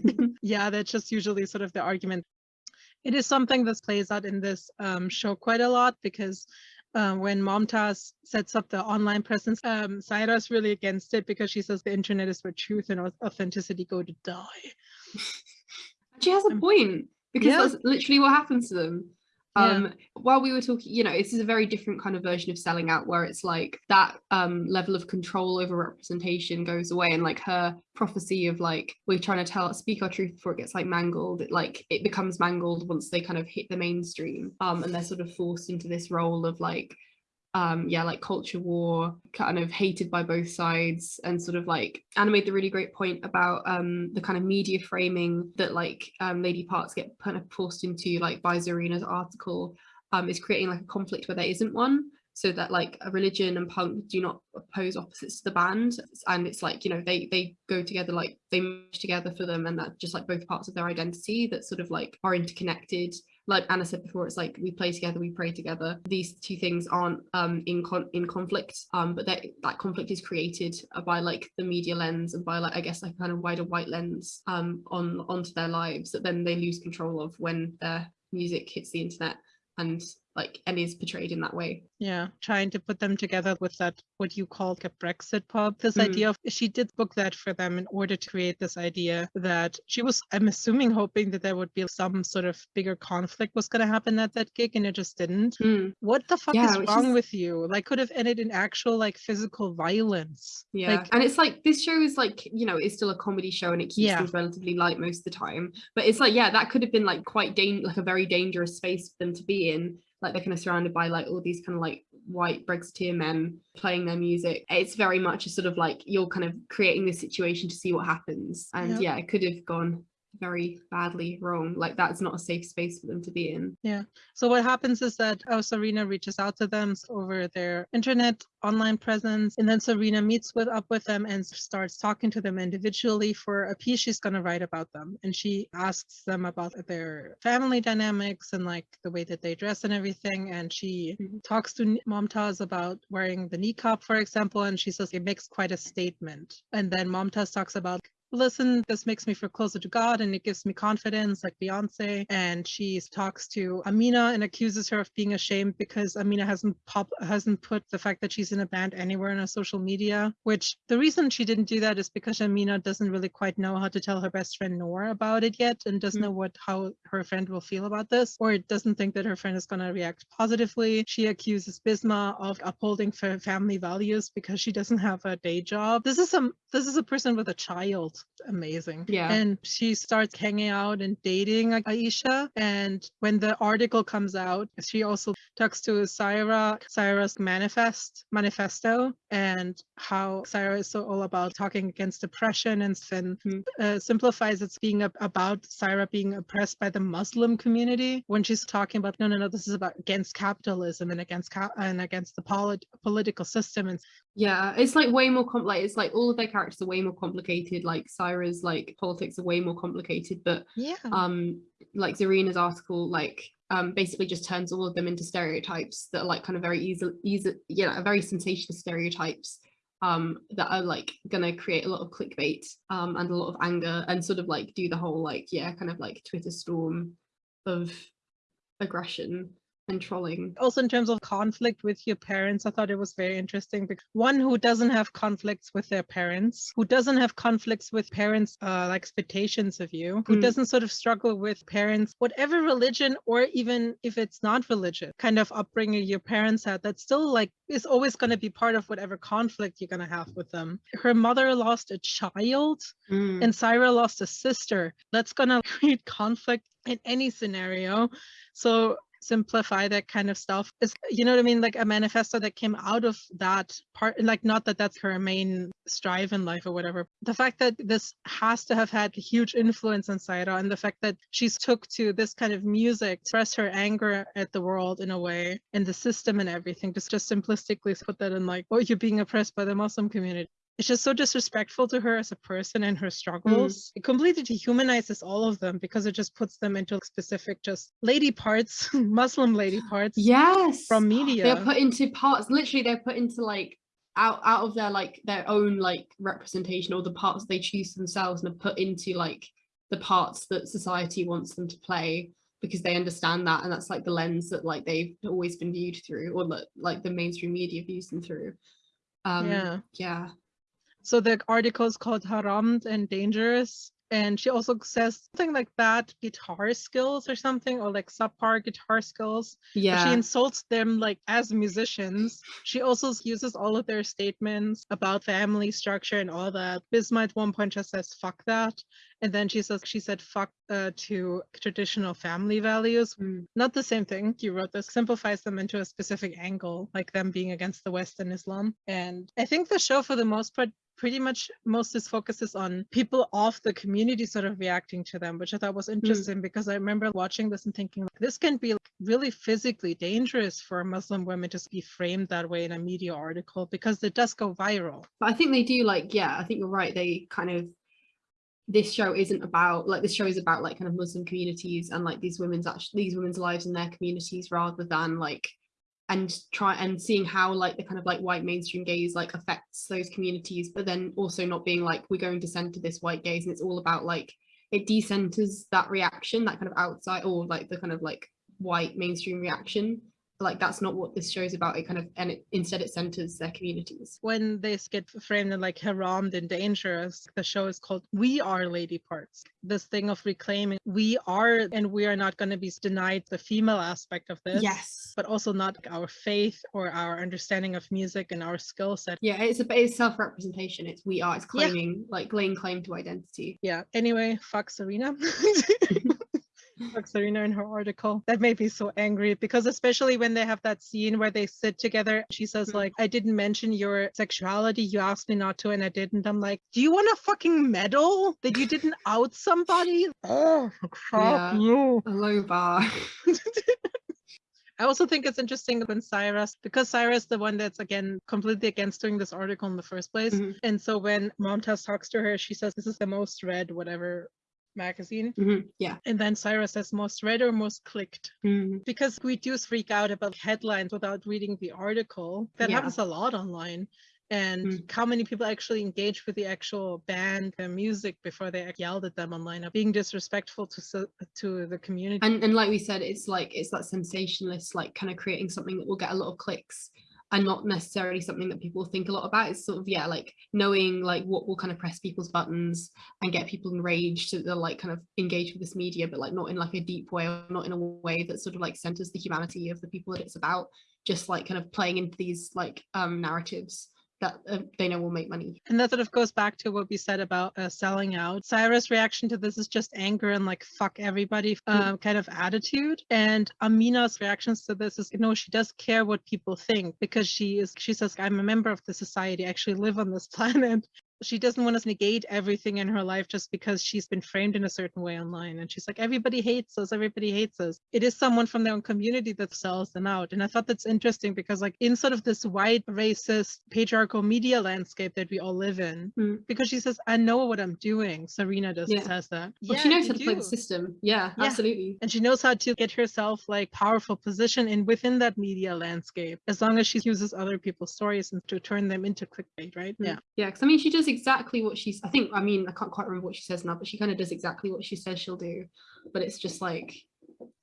yeah, that's just usually sort of the argument. It is something that plays out in this um, show quite a lot because uh, when Momtaz sets up the online presence, um, Saira's really against it because she says the internet is where truth and authenticity go to die. she has a um, point because yeah. that's literally what happens to them um yeah. while we were talking you know this is a very different kind of version of selling out where it's like that um level of control over representation goes away and like her prophecy of like we're trying to tell speak our truth before it gets like mangled it like it becomes mangled once they kind of hit the mainstream um and they're sort of forced into this role of like um yeah like culture war kind of hated by both sides and sort of like Anna made the really great point about um the kind of media framing that like um lady parts get kind of forced into like by Zarina's article um is creating like a conflict where there isn't one. So that like a religion and punk do not oppose opposites to the band. And it's like you know they they go together like they merge together for them. And that just like both parts of their identity that sort of like are interconnected like Anna said before, it's like we play together, we pray together. These two things aren't um, in con- in conflict, um, but that that conflict is created by like the media lens and by like I guess like kind of wider white lens um, on onto their lives that then they lose control of when their music hits the internet and like and is portrayed in that way yeah trying to put them together with that what you called a brexit pub this mm. idea of she did book that for them in order to create this idea that she was i'm assuming hoping that there would be some sort of bigger conflict was going to happen at that gig and it just didn't mm. what the fuck yeah, is wrong is... with you like could have ended in actual like physical violence yeah like, and it's like this show is like you know it's still a comedy show and it keeps yeah. things relatively light most of the time but it's like yeah that could have been like quite like a very dangerous space for them to be in like they're kind of surrounded by like all these kind of like white Brexiteer men playing their music. It's very much a sort of like you're kind of creating this situation to see what happens. And yep. yeah, it could have gone very badly wrong. Like that's not a safe space for them to be in. Yeah. So what happens is that oh, Zarina reaches out to them over their internet online presence, and then Zarina meets with up with them and starts talking to them individually for a piece she's going to write about them. And she asks them about their family dynamics and like the way that they dress and everything. And she mm-hmm. talks to Momtaz about wearing the niqab, for example, and she says it makes quite a statement. And then Momtaz talks about listen, this makes me feel closer to God and it gives me confidence, like Beyonce. And she talks to Amina and accuses her of being ashamed because Amina hasn't pop hasn't put the fact that she's in a band anywhere in her social media. Which the reason she didn't do that is because Amina doesn't really quite know how to tell her best friend Noor about it yet and doesn't mm-hmm. know what how her friend will feel about this, or doesn't think that her friend is gonna react positively. She accuses Bisma of upholding family values because she doesn't have a day job. This is a this is a person with a child amazing. Yeah. And she starts hanging out and dating Aisha. And when the article comes out, she also talks to Saira, Saira's manifest manifesto and how Saira is so all about talking against oppression and, and mm-hmm. uh, simplifies it's being about Saira being oppressed by the Muslim community when she's talking about no no no this is about against capitalism and against and against the polit- political system and yeah it's like way more complex it's like all of their characters are way more complicated like Saira's like politics are way more complicated but yeah um like Zarina's article like um basically just turns all of them into stereotypes that are like kind of very easy easy yeah very sensational stereotypes um that are like gonna create a lot of clickbait um and a lot of anger and sort of like do the whole like yeah kind of like Twitter storm of aggression and trolling. Also, in terms of conflict with your parents, I thought it was very interesting. Because one who doesn't have conflicts with their parents, who doesn't have conflicts with parents' uh, expectations of you, who mm. doesn't sort of struggle with parents, whatever religion or even if it's not religion, kind of upbringing your parents had, that still like is always going to be part of whatever conflict you're going to have with them. Her mother lost a child, mm. and Saira lost a sister. That's going to create conflict in any scenario. So simplify that kind of stuff. Is you know what i mean? Like a manifesto that came out of that part like not that that's her main strive in life or whatever. The fact that this has to have had a huge influence on Saira and the fact that she's took to this kind of music express her anger at the world in a way and the system and everything just just simplistically put that in like oh you're being oppressed by the muslim community it's just so disrespectful to her as a person and her mm. struggles. Mm. It completely dehumanizes all of them because it just puts them into specific just lady parts, Muslim lady parts. Yes. From media. They're put into parts, literally they're put into like out out of their like their own like representation or the parts they choose themselves and are put into like the parts that society wants them to play because they understand that and that's like the lens that like they've always been viewed through or that like the mainstream media views them through um Yeah. yeah So the article is called Haramd and Dangerous. And she also says something like bad guitar skills or something, or like subpar guitar skills. But yeah She insults them like as musicians. She also uses all of their statements about family structure and all that. Bisma at one point just says fuck that. And then she says she said fuck uh, to traditional family values. Mm. Not the same thing. You wrote this simplifies them into a specific angle, like them being against the West and Islam. And I think the show, for the most part, pretty much most is focuses on people of the community sort of reacting to them, which I thought was hmm. interesting because I remember watching this and thinking like, this can be like, really physically dangerous for Muslim women to be framed that way in a media article because it does go viral. but i think they do like yeah i think you're right they kind of this show isn't about like this show is about like kind of muslim communities and like these women's actually these women's lives in their communities rather than like and try and seeing how like the kind of like white mainstream gaze like affects those communities but then also not being like we're going to center this white gaze and it's all about like it decenters that reaction that kind of outside or like the kind of like white mainstream reaction like that's not what this show's about it kind of and it instead it centers their communities When they get framed in like haramd and dangerous, the show is called We Are Lady Parts. This thing of reclaiming we are and we are not going to be denied the female aspect of this. yes But also not our faith or our understanding of music and our skill set. yeah it's a it's self-representation it's we are it's Yeah. claiming like laying claim to identity Yeah. Anyway, fuck Zarina. fuck Zarina in her article. That made me so angry because especially when they have that scene where they sit together, she says Mhm. like, I didn't mention your sexuality. You asked me not to and I didn't. I'm like, do you want a fucking medal that you didn't out somebody? Oh, fuck Yeah. you. a low bar I also think it's interesting when Saira, because Saira, the one that's again completely against doing this article in the first place. Mhm. And so when Momtaz talks to her, she says, This is the most read, whatever magazine. Mhm, yeah And then Saira says, Most read or most clicked. Mhm. Because we do freak out about headlines without reading the article. That Yeah. happens a lot online. And Mm. how many people actually engage with the actual band, the music before they yelled at them online, being disrespectful to so- to the community. and and like we said it's like it's that sensationalist like kind of creating something that will get a lot of clicks and not necessarily something that people think a lot about. It's sort of yeah like knowing like what will kind of press people's buttons and get people enraged to they'll like kind of engage with this media but like not in like a deep way or not in a way that sort of like centers the humanity of the people that it's about just like kind of playing into these like um narratives that uh, they know will make money And that sort of goes back to what we said about uh, selling out. Saira's reaction to this is just anger and like fuck everybody um, kind of attitude. And Amina's reactions to this is you no, know, she does care what people think because she is. She says, "I'm a member of the society. I actually live on this planet." She doesn't want to negate everything in her life just because she's been framed in a certain way online. And she's like, everybody hates us. Everybody hates us. It is someone from their own community that sells them out. And I thought that's interesting because, like, in sort of this white, racist, patriarchal media landscape that we all live in, Mm. because she says, I know what I'm doing. Zarina does Yeah. says that. well she knows how to play the do. system yeah, Yeah. absolutely And she knows how to get herself like powerful position in within that media landscape, as long as she uses other people's stories and to turn them into clickbait, right? Mm. Yeah. Yeah, because I mean, she does exactly what she's. I think. I mean, I can't quite remember what she says now, but she kind of does exactly what she says she'll do. But it's just like,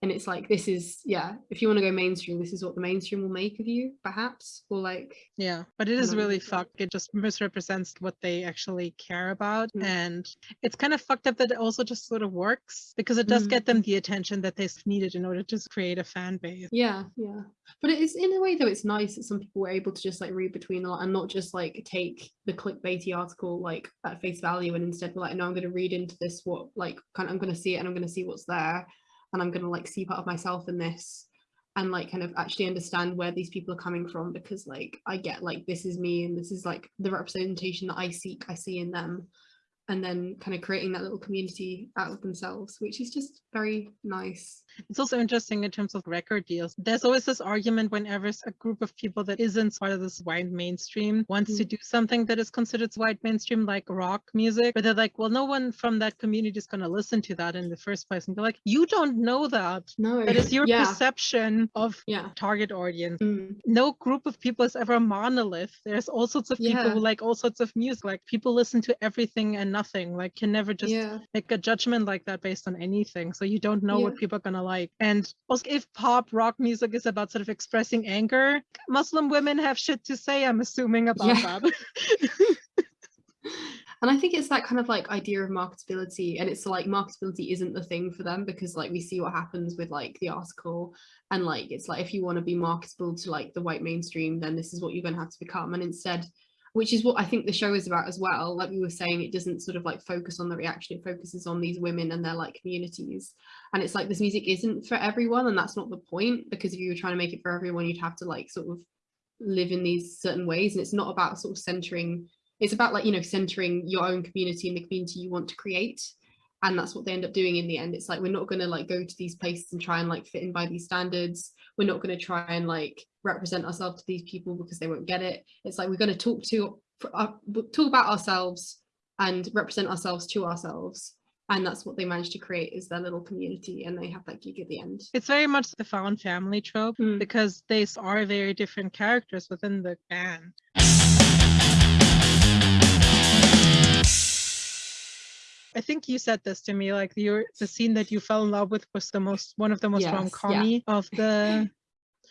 and it's like this is yeah. If you want to go mainstream, this is what the mainstream will make of you, perhaps, or like Yeah, but it is know. really fucked. It just misrepresents what they actually care about. Mm. And it's kind of fucked up that it also just sort of works because it does Mm. get them the attention that they needed in order to create a fan base. yeah, yeah. But it is in a way though. It's nice that some people were able to just like read between the lot and not just like take the clickbaity article like at face value and instead like, no, I'm going to read into this. What like kind of I'm going to see it and I'm going to see what's there, and I'm going to like see part of myself in this. and like kind of actually understand where these people are coming from because like I get like this is me and this is like the representation that I seek I see in them and then kind of creating that little community out of themselves which is just very nice It's also interesting in terms of record deals. There's always this argument whenever a group of people that isn't part of this white mainstream wants to do something that is considered white mainstream, like rock music, but they're like, well, no one from that community is going to listen to that in the first place. And be like, you don't know that. no That is your yeah perception of yeah target audience. Mm, no group of people is ever a monolith. There's all sorts of people who like all sorts of music. Like people listen to everything and nothing. Like can never just yeah make a judgment like that based on anything. So you don't know what people are gonna alike. And also, if pop rock music is about sort of expressing anger, Muslim women have shit to say, I'm assuming, about yeah. that. and i think it's that kind of like idea of marketability and it's like marketability isn't the thing for them because like we see what happens with like the article and like it's like if you want to be marketable to like the white mainstream then this is what you're going to have to become and instead which is what I think the show is about as well. Like we were saying, it doesn't sort of like focus on the reaction, it focuses on these women and their like communities. And it's like this music isn't for everyone, and that's not the point, because if you were trying to make it for everyone, you'd have to like sort of live in these certain ways. And it's not about sort of centering, it's about like, you know, centering your own community and the community you want to create. And that's what they end up doing in the end. It's like we're not gonna like go to these places and try and like fit in by these standards. We're not gonna try and like represent ourselves to these people because they won't get it. It's like we're going to talk to uh, talk about ourselves and represent ourselves to ourselves. And that's what they managed to create is their little community and they have that gig at the end. It's very much the found family trope mm. because they are very different characters within the band. I think you said this to me, like your the scene that you fell in love with was the most one of the most yes, rom yeah. of the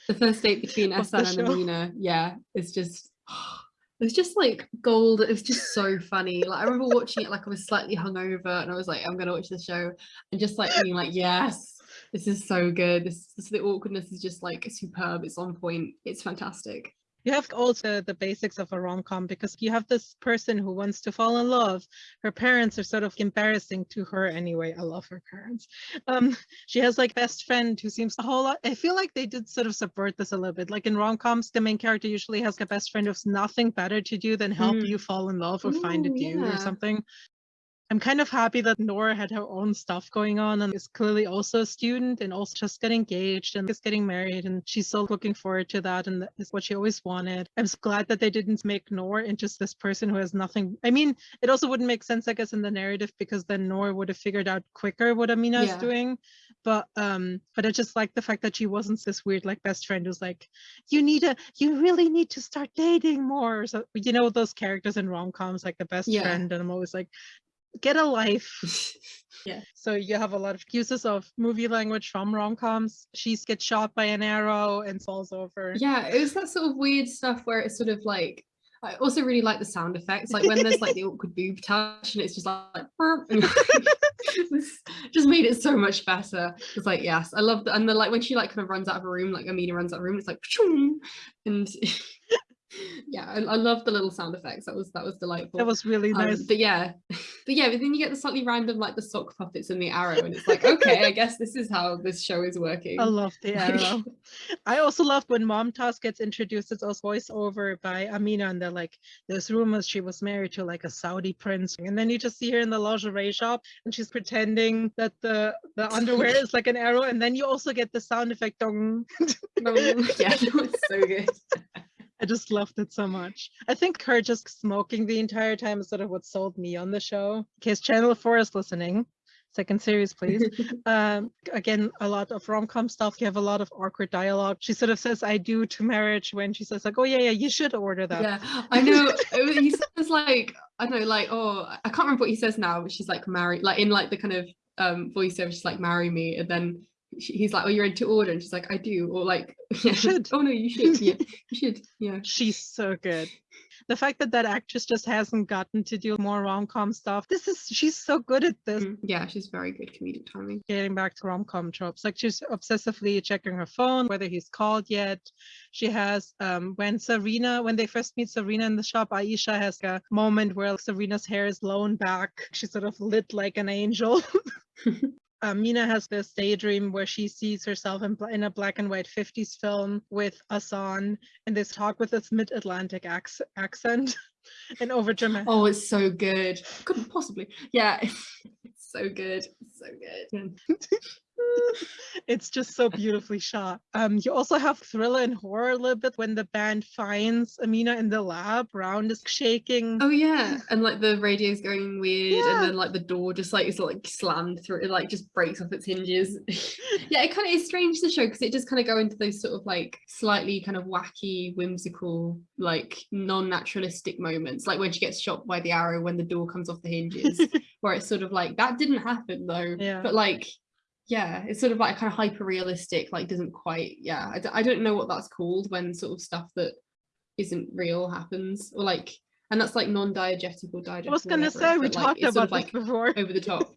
the first date between Ahsan and Amina, yeah, it's just it's just like gold. It was just so funny. Like I remember watching it like I was slightly hungover and I was like, I'm gonna watch the show and just like being like, yes, this is so good. This, this the awkwardness is just like superb. It's on point. It's fantastic you have also the basics of a rom-com because you have this person who wants to fall in love. Her parents are sort of embarrassing to her anyway. I love her parents. Um she has like best friend who seems a whole lot i feel like they did sort of subvert this a little bit. Like in rom-coms the main character usually has a best friend who's nothing better to do than help mm. you fall in love or Ooh, find a dude yeah. or something I'm kind of happy that Nora had her own stuff going on and is clearly also a student and also just got engaged and is getting married. And she's so looking forward to that. And it's what she always wanted. I'm glad that they didn't make Nora into just this person who has nothing. I mean, it also wouldn't make sense, I guess, in the narrative because then Nora would have figured out quicker what Amina yeah. is doing. But um, but I just like the fact that she wasn't this weird like best friend who's like, you need a, you really need to start dating more. So you know those characters in rom coms like the best yeah. friend, and I'm always like, get a life. yeah. So you have a lot of uses of movie language from rom-coms. She gets shot by an arrow and falls over. Yeah, it was that sort of weird stuff where it's sort of like I also really like the sound effects, like when there's like the awkward boob touch and it's just like just made it so much better. It's like yes, I love that, and the like when she like kind of runs out of a room, like Amina runs out of a room, it's like and yeah I, I love the little sound effects. That was that was delightful. That was really um, nice. but yeah but yeah but then you get the slightly random like the sock puppets and the arrow and it's like okay i guess this is how this show is working. I love the arrow. I also loved when Momtaz gets introduced it's also voiceover by amina and they're like there's rumors she was married to like a saudi prince. And then you just see her in the lingerie shop and she's pretending that the the underwear is like an arrow and then you also get the sound effect dong. Yeah it was so good I just loved it so much. I think her just smoking the entire time is sort of what sold me on the show. In case Channel 4 is listening, second series, please. um, again, a lot of rom-com stuff. You have a lot of awkward dialogue. She sort of says, I do to marriage when she says like, oh yeah, yeah, you should order that. Yeah, I know. he says like, I know, like, oh, I can't remember what he says now, but she's like married, like in like the kind of um voiceover, she's like, marry me. And then he's like, "Oh, you're into order," and she's like, "I do," or like, "You should." oh no, you should. Yeah, you should. Yeah. She's so good. The fact that that actress just hasn't gotten to do more rom-com stuff. This is she's so good at this. Mm, yeah, she's very good comedic timing. Getting back to rom-com tropes, like she's obsessively checking her phone whether he's called yet. She has um when Zarina, when they first meet Zarina in the shop, Aisha has a moment where Zarina's hair is blown back. She's sort of lit like an angel. Uh, Mina has this daydream where she sees herself in, in, a black and white 50s film with Ahsan and this talk with this mid-Atlantic accent and over dramatic. Oh, it's so good. Couldn't possibly. Yeah, it's so good. It's so good. it's just so beautifully shot. Um, you also have thriller and horror a little bit when the band finds Amina in the lab, round is shaking. Oh yeah, and like the radio's going weird, yeah. and then like the door just like is like slammed through, it like just breaks off its hinges. yeah, it kind of is strange the show because it just kind of go into those sort of like slightly kind of wacky, whimsical, like non-naturalistic moments, like when she gets shot by the arrow when the door comes off the hinges, where it's sort of like that didn't happen though, yeah. but like yeah it's sort of like kind of hyper realistic like doesn't quite yeah I d- I don't know what that's called when sort of stuff that isn't real happens or like and that's like non-diegetic or diegetic I was gonna say we but, like, talked sort about of, like before. over the top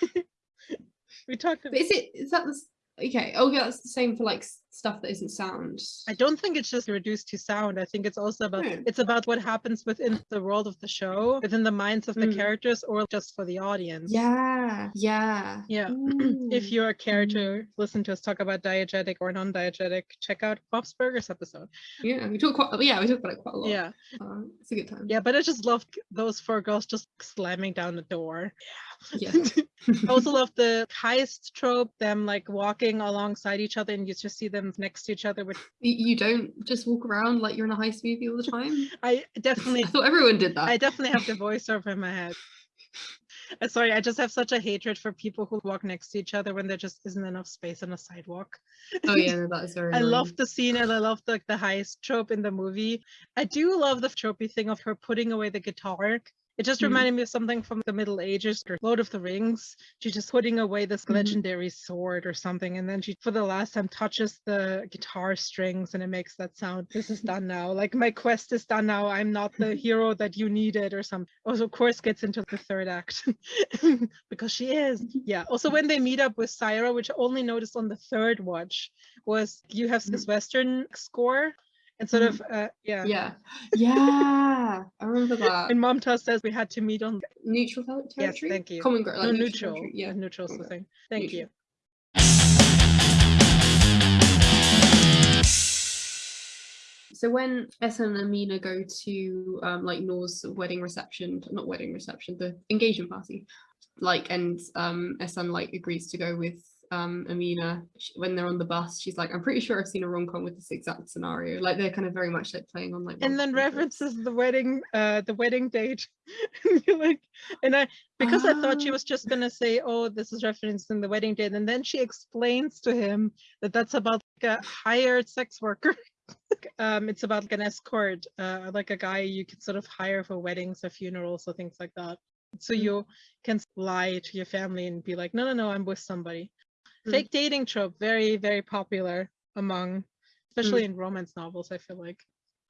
we talked but is it is that the okay oh yeah that's the same for like stuff that isn't sound I don't think it's just reduced to sound. I think it's also about Hmm. it's about what happens within the world of the show, within the minds of the Mm. characters, or just for the audience. yeah yeah Yeah. Ooh. If you're a character, listen to us talk about diegetic or non-diegetic, check out Bob's Burgers episode. yeah we talk quite yeah we talk about it quite a lot Yeah. uh, it's a good time Yeah, but I just loved those four girls just slamming down the door. yeah I also love the heist trope, them like walking alongside each other and you just see them next to each other with you, you don't just walk around like you're in a heist movie all the time I definitely I thought everyone did that I definitely have the voiceover in my head. Uh, Sorry, I just have such a hatred for people who walk next to each other when there just isn't enough space on a sidewalk. oh yeah no, that is very I love the scene and I love the, the heist trope in the movie. I do love the tropey thing of her putting away the guitar. It just Mhm. reminded me of something from the Middle Ages or Lord of the Rings. She's just putting away this Mhm. legendary sword or something, and then she, for the last time, touches the guitar strings and it makes that sound. This is done now. Like my quest is done now. I'm not the hero that you needed or something. Also, of course, gets into the third act because she is. Yeah. Also, when they meet up with Saira, which I only noticed on the third watch, was you have this Western score Mhm. of uh, yeah. yeah yeah I remember that And Momtaz says we had to meet on neutral ter- Yes, thank you. common ground no, like neutral. Yeah, neutral the thing. Thank Neutral. you. So when Ahsan and Amina go to um, like Noor's wedding reception, not wedding reception, the engagement party, like and um, Ahsan like agrees to go with um, Amina when they're on the bus. She's like, I'm pretty sure I've seen a rom com with this exact scenario. Like they're kind of very much like playing on like. and then references the wedding uh the wedding date and you're like and i because i thought she Ah. was just gonna say oh this is referencing the wedding date and then she explains to him that that's about like a hired sex worker um it's about like an escort uh like a guy you could sort of hire for weddings or funerals or things like that so Mm. you can lie to your family and be like no no no i'm with somebody. Mm. fake dating trope very very popular among especially mm. in romance novels i feel like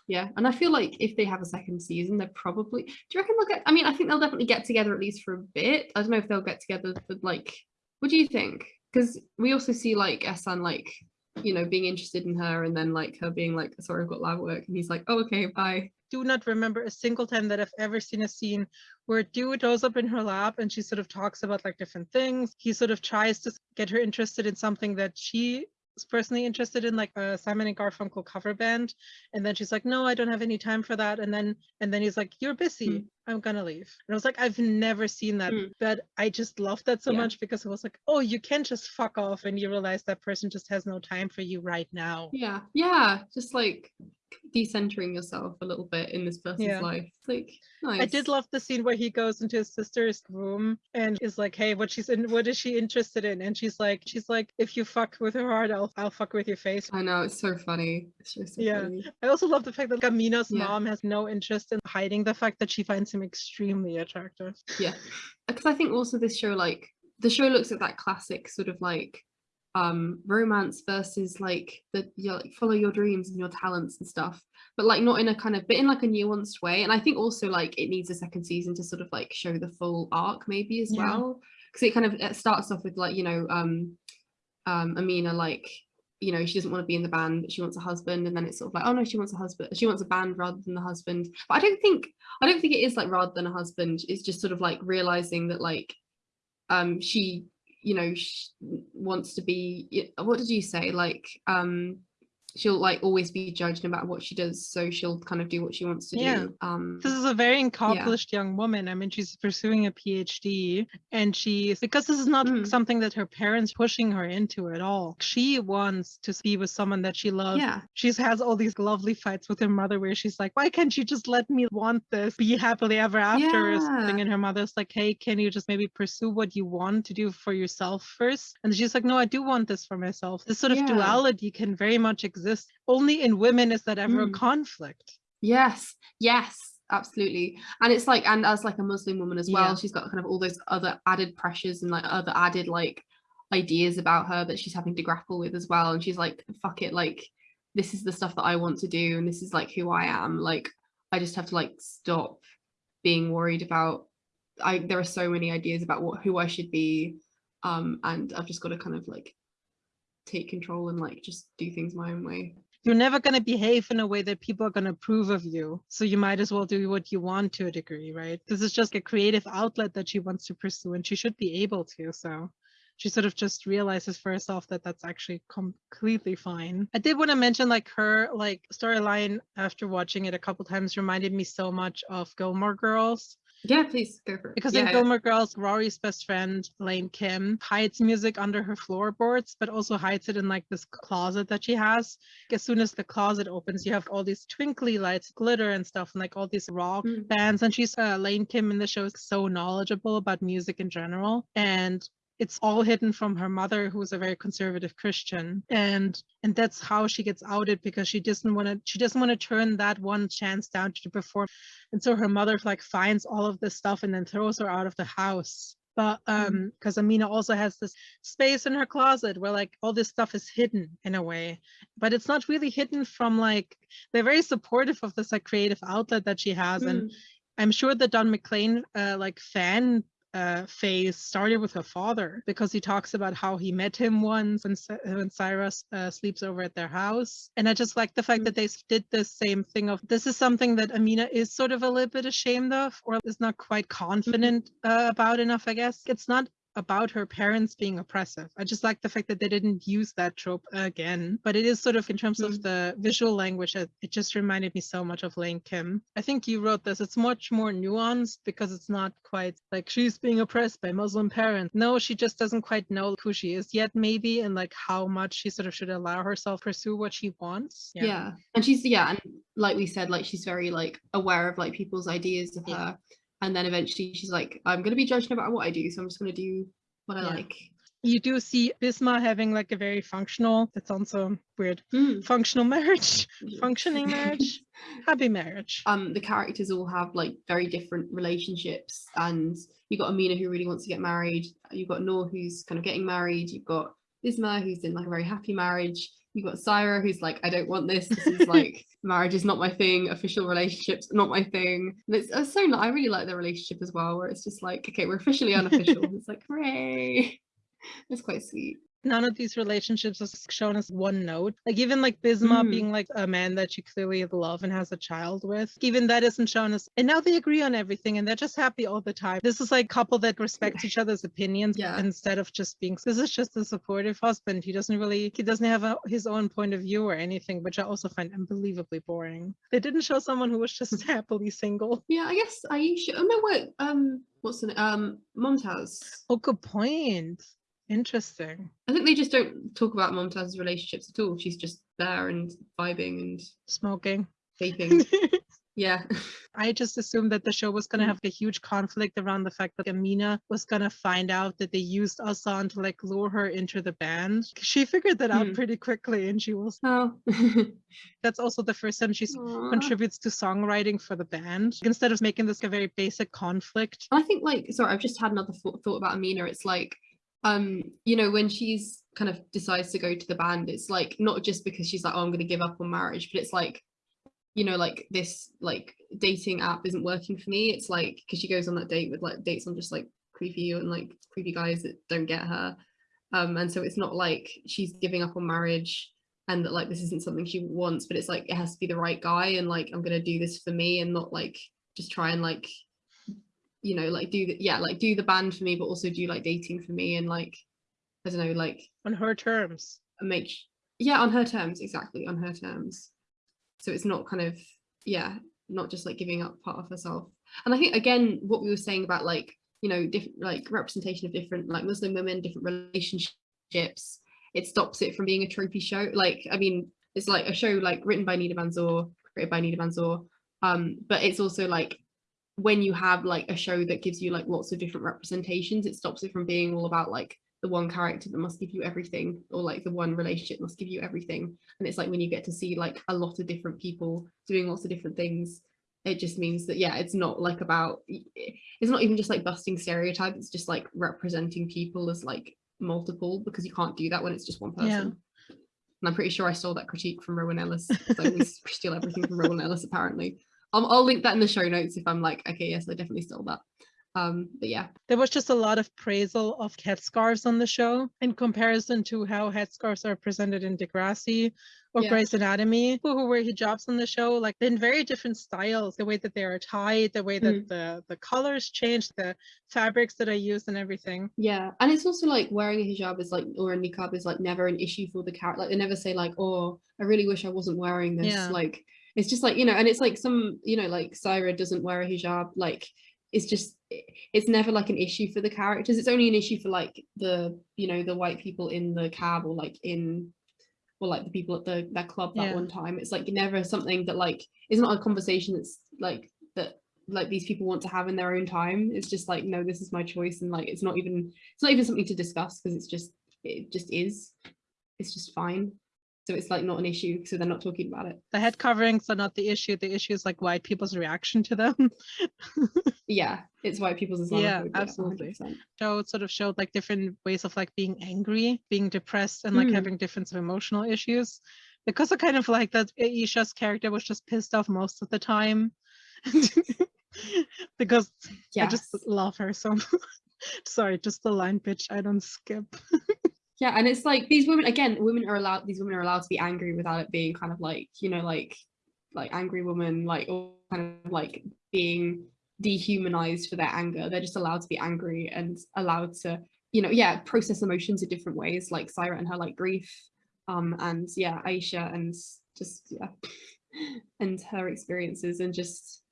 Yeah, and I feel like if they have a second season, they're probably. Do you reckon they'll get? I mean, I think they'll definitely get together at least for a bit. I don't know if they'll get together but like. What do you think? Because we also see like Ahsan like, you know, being interested in her, and then like her being like, "Sorry, I've got lab work," and he's like, "Oh, okay, bye." do not remember a single time that I've ever seen a scene where a dude goes up in her lap and she sort of talks about like different things. He sort of tries to get her interested in something that she is personally interested in, like a Simon and Garfunkel cover band. And then she's like, no, I don't have any time for that. And then and then he's like, you're busy. Hmm. I'm gonna leave. And I was like, I've never seen that, Mm. but I just loved that so Yeah. much because it was like, oh, you can just fuck off and you realize that person just has no time for you right now. Yeah, yeah, just like decentering yourself a little bit in this person's Yeah. life. It's like nice. I did love the scene where he goes into his sister's room and is like, "Hey, what she's in? What is she interested in?" And she's like, "She's like, if you fuck with her heart, I'll I'll fuck with your face." I know it's so funny. It's just so Yeah. funny. I also love the fact that Amina's Yeah. mom has no interest in hiding the fact that she finds him extremely attractive. yeah because i think also this show like the show looks at that classic sort of like um romance versus like the you know, like follow your dreams and your talents and stuff but like not in a kind of but in like a nuanced way and i think also like it needs a second season to sort of like show the full arc maybe as Yeah. well because it kind of it starts off with like you know um um amina like you know she doesn't want to be in the band but she wants a husband and then it's sort of like oh no she wants a husband she wants a band rather than the husband but i don't think I don't think it is like rather than a husband. It's just sort of like realizing that like um she you know she wants to be what did you say like um she'll like always be judged no matter what she does so she'll kind of do what she wants to Yeah. do um This is a very accomplished young woman. I mean, she's pursuing a PhD, and she's because this is not Mm. something that her parents pushing her into at all. She wants to be with someone that she loves. yeah She has all these lovely fights with her mother where she's like, why can't you just let me want this? Be happily ever after or something. And her mother's like, hey, can you just maybe pursue what you want to do for yourself first? And she's like, no, I do want this for myself. This sort of Yeah. duality can very much exist. This only in women is that ever a Mm. conflict. yes yes absolutely and it's like and as like a muslim woman as well Yeah. she's got kind of all those other added pressures and like other added like ideas about her that she's having to grapple with as well and she's like fuck it like this is the stuff that I want to do and this is like who I am like I just have to like stop being worried about I there are so many ideas about what who I should be um and I've just got to kind of like take control and like just do things my own way you're never going to behave in a way that people are going to approve of you. So you might as well do what you want to a degree, right? This is just a creative outlet that she wants to pursue and she should be able to. So she sort of just realizes for herself that that's actually completely fine. I did want to mention like her like storyline after watching it a couple times reminded me so much of Gilmore Girls yeah, please go for it. Because yeah, in Gilmore Girls, Rory's best friend, Lane Kim, hides music under her floorboards, but also hides it in like this closet that she has. As soon as the closet opens, you have all these twinkly lights, glitter and stuff, and like all these rock mm. bands. And she's uh, Lane Kim in the show is so knowledgeable about music in general. And it's all hidden from her mother who's a very conservative christian. And and that's how she gets outed because she doesn't want to she doesn't want to turn that one chance down to perform. And so her mother like finds all of this stuff and then throws her out of the house. But mm-hmm. um because amina also has this space in her closet where like all this stuff is hidden in a way. But it's not really hidden from like they're very supportive of this like creative outlet that she has. Mm. and I'm sure the Don McLean uh, like fan uh, phase started with her father because he talks about how he met him once when, when Saira uh, sleeps over at their house. And I just like the fact that they did the same thing of this is something that Amina is sort of a little bit ashamed of or is not quite confident uh, about enough, I guess. It's not about her parents being oppressive. I just like the fact that they didn't use that trope again. But it is sort of in terms mm-hmm. of the visual language, it, it just reminded me so much of Lane Kim. I think you wrote this. It's much more nuanced because it's not quite like she's being oppressed by Muslim parents. No, she just doesn't quite know who she is yet, maybe, and like how much she sort of should allow herself pursue what she wants. Yeah. yeah. And she's yeah, and like we said, like she's very like aware of like people's ideas of yeah. her and then eventually she's like i'm going to be judged no matter what i do so i'm just going to do what i yeah. like you do see Bisma having like a very functional, that sounds so weird, mm. functional marriage, functioning marriage, happy marriage. Um, the characters all have like very different relationships and you've got Amina who really wants to get married. You've got Noor who's kind of getting married. You've got Bisma who's in like a very happy marriage you've got Saira who's like, I don't want this. This is like marriage is not my thing. Official relationships not my thing. And it's, it's so I really like the relationship as well, where it's just like, okay, we're officially unofficial. it's like, hooray! It's quite sweet none of these relationships is shown as one note. Like even like Bisma mm. being like a man that she clearly love and has a child with, even that isn't shown as. And now they agree on everything and they're just happy all the time. This is like couple that respects each other's opinions yeah. instead of just being. This is just a supportive husband. He doesn't really. He doesn't have a, his own point of view or anything, which I also find unbelievably boring. They didn't show someone who was just happily single. Yeah, I guess Aisha. Oh no, wait. Um, what's the name? Um, Momtaz. Oh, good point. Interesting. I think they just don't talk about Momtaz's relationships at all. She's just there and vibing and smoking, vaping. yeah. I just assumed that the show was going to have a huge conflict around the fact that Amina was going to find out that they used Ahsan to like lure her into the band. She figured that out hmm. pretty quickly and she was. Oh. That's also the first time she contributes to songwriting for the band instead of making this a very basic conflict. I think, like, sorry, I've just had another thought, thought about Amina. It's like, um you know when she's kind of decides to go to the band it's like not just because she's like oh i'm going to give up on marriage but it's like you know like this like dating app isn't working for me. It's like because she goes on that date with like dates on just like creepy and like creepy guys that don't get her. Um and so it's not like she's giving up on marriage and that like this isn't something she wants but it's like it has to be the right guy and like i'm gonna do this for me and not like just try and like you know like do the yeah like do the band for me but also do like dating for me and like i don't know like on her terms. make yeah on her terms exactly on her terms. So it's not kind of yeah not just like giving up part of herself. And i think again what we were saying about like you know different like representation of different like muslim women different relationships it stops it from being a tropey show. Like i mean it's like a show like written by Nida Manzoor created by Nida Manzoor um but it's also like when you have like a show that gives you like lots of different representations it stops it from being all about like the one character that must give you everything or like the one relationship must give you everything and it's like when you get to see like a lot of different people doing lots of different things it just means that yeah it's not like about it's not even just like busting stereotypes it's just like representing people as like multiple because you can't do that when it's just one person. Yeah. And I'm pretty sure I stole that critique from Rowan Ellis. So we steal everything from Rowan Ellis apparently. I'll, I'll link that in the show notes if I'm like, okay, yes, I definitely stole that. Um, but yeah, There was just a lot of praisal of headscarves on the show in comparison to how headscarves are presented in Degrassi or Yeah. Grey's Anatomy. People who wear hijabs on the show, like in very different styles, the way that they are tied, the way that Mm. the, the colors change, the fabrics that are used and everything. yeah, and it's also like wearing a hijab is like or a niqab is like never an issue for the character. Like they never say like, oh, I really wish I wasn't wearing this. Yeah. Like it's just like you know, and it's like some you know like Saira doesn't wear a hijab. Like it's just it's never like an issue for the characters. It's only an issue for like the you know the white people in the cab or like in or like the people at the that club that Yeah. one time. It's like never something that like is not a conversation that's like that like these people want to have in their own time. It's just like no, this is my choice, and like it's not even it's not even something to discuss because it's just it just is. It's just fine. So it's like not an issue, so they're not talking about it. The head coverings are not the issue. The issue is like white people's reaction to them. Yeah, it's white people's Yeah, absolutely. 100%. show sort of showed like different ways of like being angry, being depressed, and like Mm. having different sort of emotional issues. Because I kind of like that Aisha's character was just pissed off most of the time. because I just love her so much. Sorry, just the line bitch I don't skip. Yeah, and it's like these women again, women are allowed these women are allowed to be angry without it being kind of like, you know, like like angry woman, like or kind of like being dehumanized for their anger. They're just allowed to be angry and allowed to, you know, yeah, process emotions in different ways, like Saira and her like grief. Um and yeah, Aisha and just yeah, and her experiences and just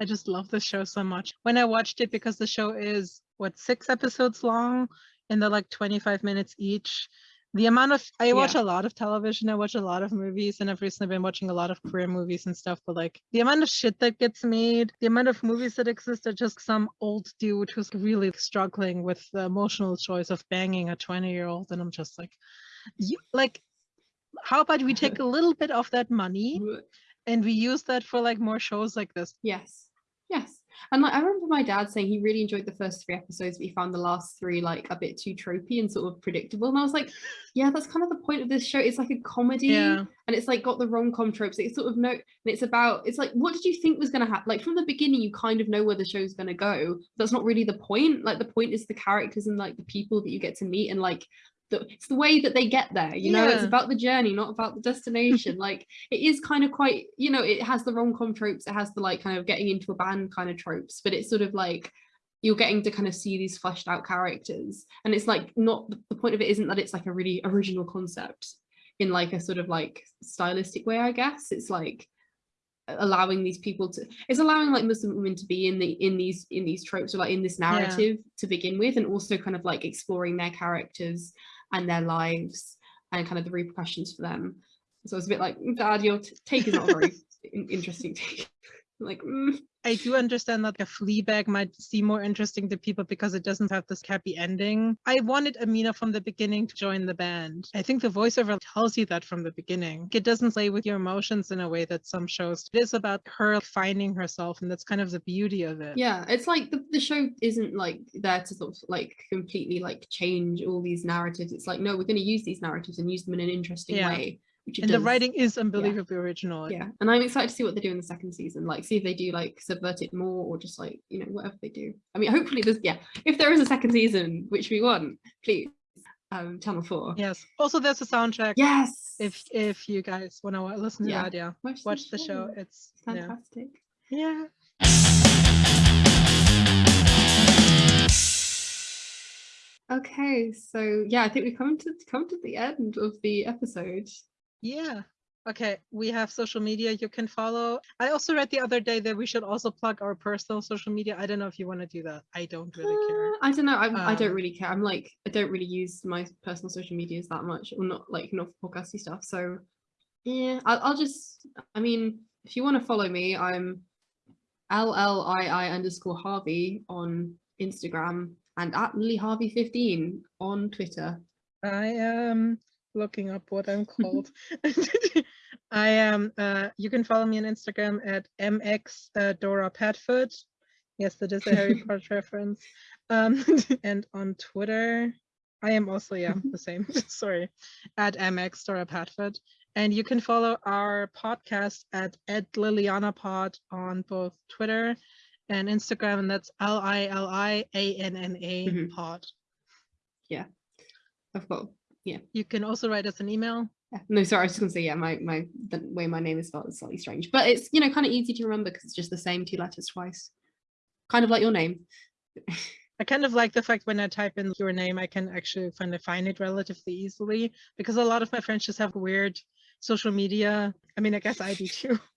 I just love this show so much. When I watched it, because the show is what six episodes long and they're like 25 minutes each. The amount of I watch a lot of television, I watch a lot of movies, and I've recently been watching a lot of Korean movies and stuff. But like the amount of shit that gets made, the amount of movies that exist are just some old dude who's really struggling with the emotional choice of banging a 20 year old. And I'm just like, you like, how about we take a little bit of that money and we use that for like more shows like this? Yes. Yes. And like I remember my dad saying he really enjoyed the first three episodes, but he found the last three like a bit too tropey and sort of predictable. And I was like, yeah, that's kind of the point of this show. It's like a comedy Yeah. and it's like got the rom-com tropes. It's sort of no and it's about it's like what did you think was gonna happen? Like from the beginning, you kind of know where the show's gonna go. That's not really the point. Like the point is the characters and like the people that you get to meet and like the, it's the way that they get there you know? It's about the journey not about the destination. Like it is kind of quite you know it has the rom-com tropes it has the like kind of getting into a band kind of tropes but it's sort of like you're getting to kind of see these fleshed out characters. And it's like not the point of it isn't that it's like a really original concept in like a sort of like stylistic way i guess. It's like allowing these people to it's allowing like muslim women to be in the in these in these tropes or like in this narrative to begin with and also kind of like exploring their characters and their lives and kind of the repercussions for them. So it's a bit like dad your take is not a very interesting take like mm, I do understand that a flea Fleabag might seem more interesting to people because it doesn't have this happy ending. I wanted Amina from the beginning to join the band. I think the voiceover tells you that from the beginning. It doesn't play with your emotions in a way that some shows. It is about her finding herself, and that's kind of the beauty of it. yeah it's like the, the show isn't like there to sort of like completely like change all these narratives it's like no we're going to use these narratives and use them in an interesting Yeah. way which And the writing is unbelievably original. yeah and i'm excited to see what they do in the second season like see if they do like subvert it more or just like you know whatever they do i mean hopefully there's yeah if there is a second season which we want please um channel 4 Yes. Also, there's a soundtrack. yes If if you guys want to listen to Yeah. that, yeah, watch, watch the show. It's fantastic yeah. okay so yeah i think we've come to come to the end of the episode Yeah. Okay, we have social media you can follow. I also read the other day that we should also plug our personal social media. I don't know if you want to do that. I don't really care. Uh, I don't know. I'm, I don't Um, really care. I'm like, I don't really use my personal social medias that much, or not like not for podcasty stuff. So, yeah, I'll, I'll just. I mean, if you want to follow me, I'm L L I I underscore Harvey on Instagram and at Lily Harvey 15 on Twitter. I am looking up what I'm called. I am, uh, you can follow me on Instagram at mx uh, Dora Padfoot. Yes, that is a Harry Potter reference. Um, and on Twitter, I am also, yeah, the same. Sorry. At MX Dora Padfoot. And you can follow our podcast at Ed Lilianna Pod on both Twitter and Instagram, and that's L I L I A N N A Mhm. Pod. I've got You can also write us an email. yeah. no sorry, I was just gonna say yeah, my my the way my name is spelled is slightly strange. But it's you know kind of easy to remember because it's just the same two letters twice. Kind of like your name. I kind of like the fact when I type in your name, I can actually find find it relatively easily because a lot of my friends just have weird social media. I mean, I guess I do too.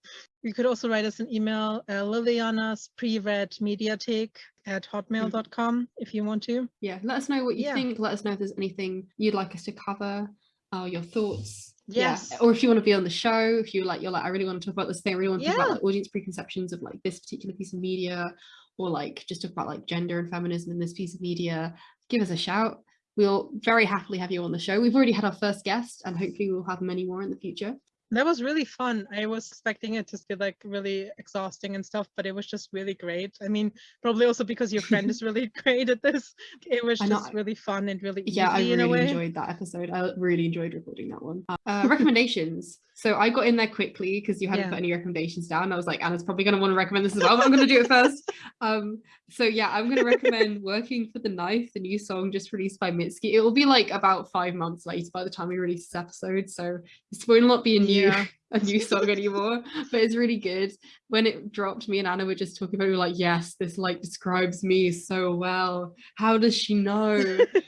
You could also write us an email, uh, Lilianna's pre-read mediathek at hotmail.com if you want to. Yeah, let us know what you Yeah. think. Let us know if there's anything you'd like us to cover, uh, your thoughts. Yes. Yeah. Or if you want to be on the show, if you like, you're like, I really want to talk about this thing. I really want to talk about like audience preconceptions of like this particular piece of media, or like just talk about like gender and feminism in this piece of media. Give us a shout. We'll very happily have you on the show. We've already had our first guest, and hopefully we'll have many more in the future. That was really fun. I was expecting it to be like really exhausting and stuff, but it was just really great. I mean, probably also because your friend is really great at this. It was I know, just really fun and really yeah i easy in a really enjoyed that episode i really enjoyed recording that one uh, recommendations so i got in there quickly because you hadn't Yeah. put any recommendations down i was like anna's probably going to want to recommend this as well but i'm going to do it first um so yeah i'm going to recommend working for the knife the new song just released by mitski it will be like about five months later by the time we release this episode so this will not be a new Yeah. a new song anymore but it's really good when it dropped me and anna were just talking about it we were like yes this like describes me so well how does she know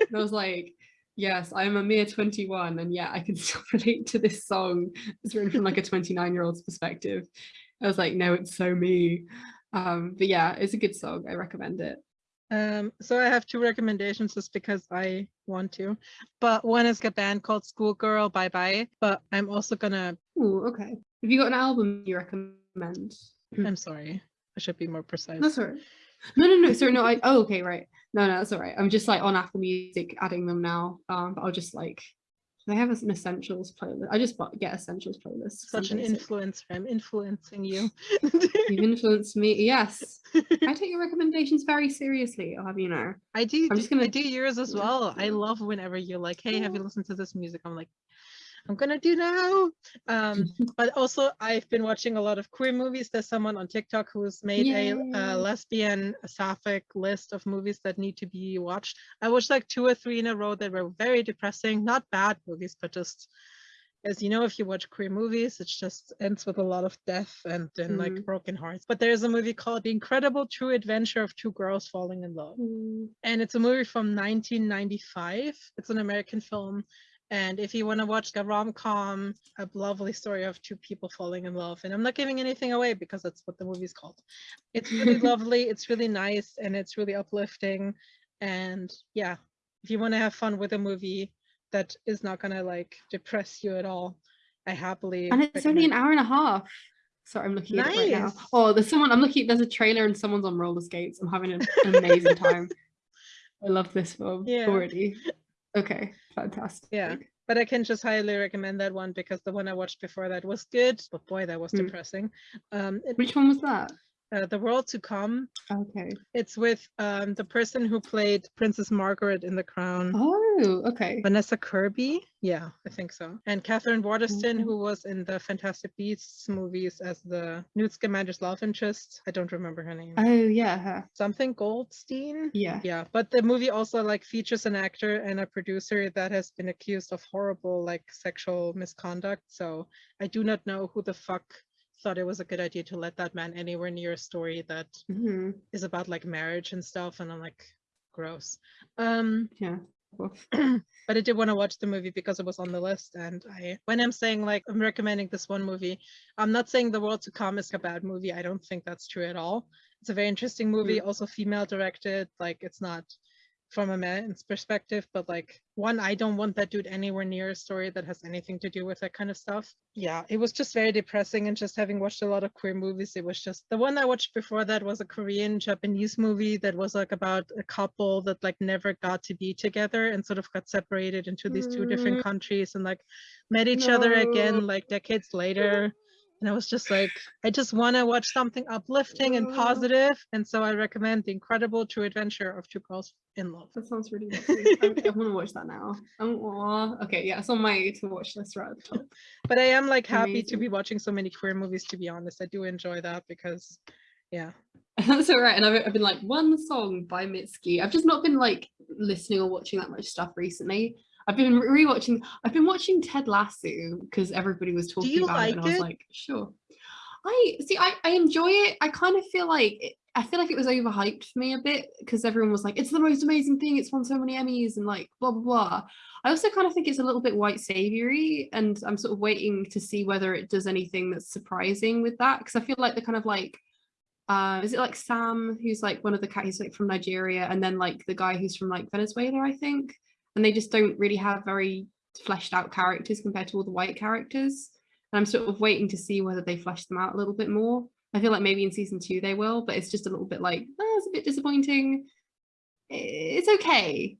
and I was like, yes, I'm a mere 21, and yeah, I can still relate to this song. It's written from like a 29 year old's perspective. I was like, no, it's so me. Um, but yeah, it's a good song. I recommend it. Um, so I have two recommendations just because I want to. But one is a band called Schoolgirl Bye Bye. But I'm also gonna Oh, okay. Have you got an album you recommend? I'm sorry. I should be more precise. That's all right. No, no, no. Sorry, no. I. Oh, okay, right. No, no, that's all right. I'm just like on Apple Music adding them now. Um, but I'll just like they have an essentials playlist. I just get essentials playlist. Such an influencer. I'm influencing you. You've influenced me. Yes, I take your recommendations very seriously. I'll have you know. I do. I'm just gonna- I do yours as well. I love whenever you're like, "Hey, have you listened to this music?" I'm like, "I'm gonna do now." Um, but also, I've been watching a lot of queer movies. There's someone on TikTok who's made a, Yay. a lesbian sapphic list of movies that need to be watched. I watched like two or three in a row that were very depressing. Not bad movies, but just as you know, if you watch queer movies, it just ends with a lot of death and then like Mm. broken hearts. But there's a movie called The Incredible True Adventure of Two Girls Falling in Love Mm, and it's a movie from 1995. It's an American film. And if you want to watch a rom com, a lovely story of two people falling in love, and I'm not giving anything away because that's what the movie's called. It's really lovely, it's really nice, and it's really uplifting. And yeah, if you want to have fun with a movie that is not going to like depress you at all, I happily. And it's only an hour and a half. Sorry, I'm looking at it right now. Nice. Oh, there's someone. I'm looking. There's a trailer and someone's on roller skates. I'm having an, an amazing time. I love this film Yeah. already. Okay, fantastic. Yeah. But I can just highly recommend that one because the one I watched before that was good, but boy, that was Mm. depressing. Um, it- Which one was that? Uh, the World to Come. Okay. It's with um, the person who played Princess Margaret in The Crown. Oh, okay. Vanessa Kirby, yeah, I think so. And Katherine Waterston, Okay. who was in the Fantastic Beasts movies as the Newt Scamander's love interest. I don't remember her name. Oh yeah, her. Something Goldstein. Yeah. Yeah, but the movie also like features an actor and a producer that has been accused of horrible like sexual misconduct. So I do not know who the fuck thought it was a good idea to let that man anywhere near a story that Mhm, is about like marriage and stuff and I'm like gross. Um Yeah. But I did want to watch the movie because it was on the list and I when I'm saying like I'm recommending this one movie, I'm not saying The World to Come is a bad movie. I don't think that's true at all. It's a very interesting movie, also female directed, like it's not from a man's perspective, but like one, I don't want that dude anywhere near a story that has anything to do with that kind of stuff. Yeah, it was just very depressing and just having watched a lot of queer movies, it was just the one I watched before that was a Korean Japanese movie that was like about a couple that like never got to be together and sort of got separated into these two different Mm. countries and like met each other again like decades later. And I was just like, I just want to watch something uplifting and positive, And so I recommend The Incredible True Adventure of Two Girls in love. That sounds really lovely. I, I want to watch that now. Oh, okay, yeah, it's on my to watch list right at the top. But I am like happy to be watching so many queer movies. To be honest, I do enjoy that because, yeah, That's all right. And I've, I've been like one song by Mitski. I've just not been like listening or watching that much stuff recently. I've been rewatching. I've been watching Ted Lasso because everybody was talking about it, and I like was like, sure. I see. I, I enjoy it. I kind of feel like it, I feel like it was overhyped for me a bit because everyone was like, it's the most amazing thing. It's won so many Emmys and like blah blah blah. I also kind of think it's a little bit white saviory, and I'm sort of waiting to see whether it does anything that's surprising with that because I feel like the kind of like uh is it like Sam who's like one of the cat he's like from Nigeria and then like the guy who's from like Venezuela I think and they just don't really have very fleshed out characters compared to all the white characters. And I'm sort of waiting to see whether they flesh them out a little bit more. I feel like maybe in season two they will but it's just a little bit like oh, it's a bit disappointing. It's okay.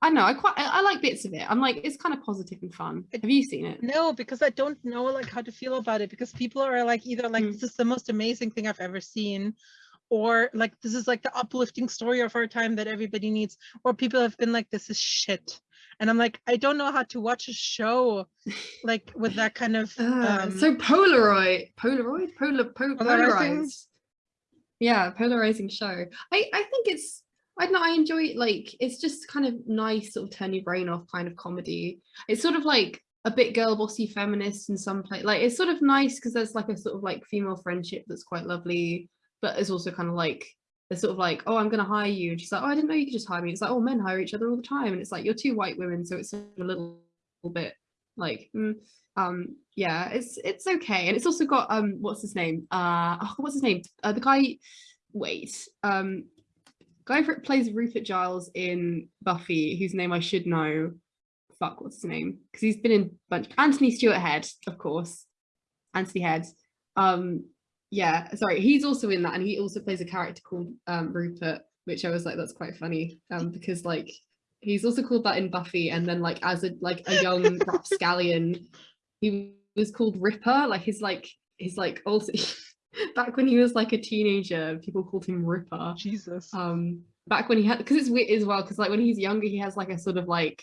I know I quite I, like bits of it. I'm like it's kind of positive and fun. Have you seen it? No, because I don't know like how to feel about it because people are like either like Mm. this is the most amazing thing I've ever seen, or like this is like the uplifting story of our time that everybody needs, or people have been like this is shit, and I'm like I don't know how to watch a show like with that kind of Uh, um, so Polaroid, Polaroid, Polar, po- Polarizing? polarized. Yeah, polarizing show. I I think it's I don't know. I enjoy it. Like it's just kind of nice, sort of turn your brain off kind of comedy. It's sort of like a bit girl bossy feminist in some place. Like it's sort of nice because there's like a sort of like female friendship that's quite lovely, but it's also kind of like they're sort of like, oh, I'm gonna hire you, and she's like, oh, I didn't know you could just hire me. It's like, oh, men hire each other all the time, and it's like you're two white women, so it's a little bit like mm, um yeah it's it's okay. And it's also got um what's his name? Uh oh, what's his name? Uh, the guy wait um guy who plays Rupert Giles in Buffy whose name I should know. Fuck what's his name? Because he's been in bunch Anthony Stewart Head of course. Anthony Head. Um yeah sorry he's also in that and he also plays a character called um Rupert which I was like that's quite funny um because like he's also called that in Buffy and then like as a like a young rapscallion he was called Ripper like his like his like also back when he was like a teenager people called him Ripper Jesus. um back when he had because it's weird as well because like when he's younger he has like a sort of like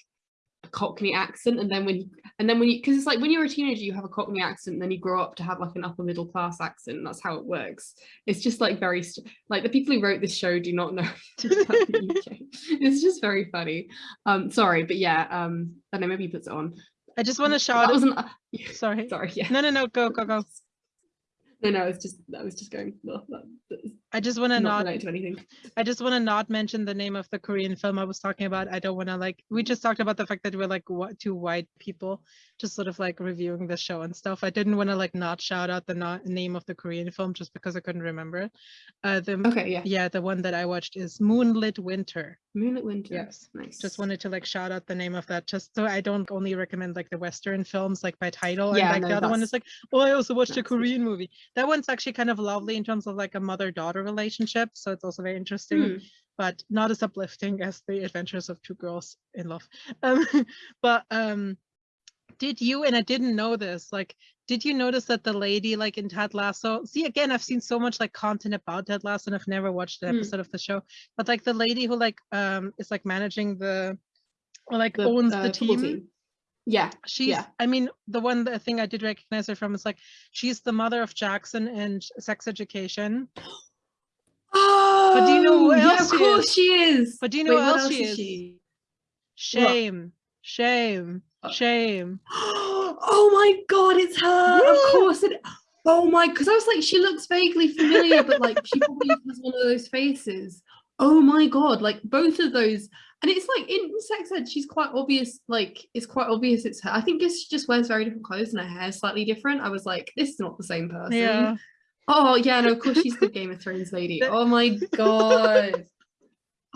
a cockney accent and then when he and then when you because it's like when you're a teenager you have a cockney accent and then you grow up to have like an upper middle class accent that's how it works it's just like very like the people who wrote this show do not know about the UK. it's just very funny um sorry but yeah um I don't know maybe he puts it on I just want to shout. that wasn't uh, Sorry. sorry yeah No, no, no. Go, go, go. no no it's just that was just going well, that, that's I just want to not not to anything I just want to not mention the name of the Korean film I was talking about. I don't want to like. We just talked about the fact that we're like what two white people, just sort of like reviewing the show and stuff. I didn't want to like not shout out the not name of the Korean film just because I couldn't remember it. Uh, the okay yeah yeah, the one that I watched is Moonlit Winter. Moonlit Winter Yes, nice Just wanted to like shout out the name of that, just so I don't only recommend like the Western films like by title. Yeah, and like no, the other one is like, oh, I also watched a. Korean movie. That one's actually kind of lovely in terms of like a mother-daughter relationship, so it's also very interesting Hmm. but not as uplifting as the adventures of two girls in love um but um did you and i didn't know this like did you notice that the lady like in ted lasso see again i've seen so much like content about ted lasso and i've never watched an Hmm. episode of the show but like the lady who like um is like managing the or like the, owns uh, the football team, Yeah, she's yeah. i mean the one the thing i did recognize her from is like she's the mother of jackson and sex education Oh, do you know who yeah, else of course is? she is. but do you know Wait, who what else else she is is she? shame shame Uh, shame oh my god, it's her. Yeah. Of course it. Oh my, because I was like, she looks vaguely familiar, but like she probably has one of those faces. Oh my god, like both of those. And it's like in sex ed, she's quite obvious, like it's quite obvious it's her. I think it's- she just wears very different clothes and her hair's slightly different. I was like, this is not the same person. yeah Oh yeah, no, of course she's the Game of Thrones lady. Oh my god.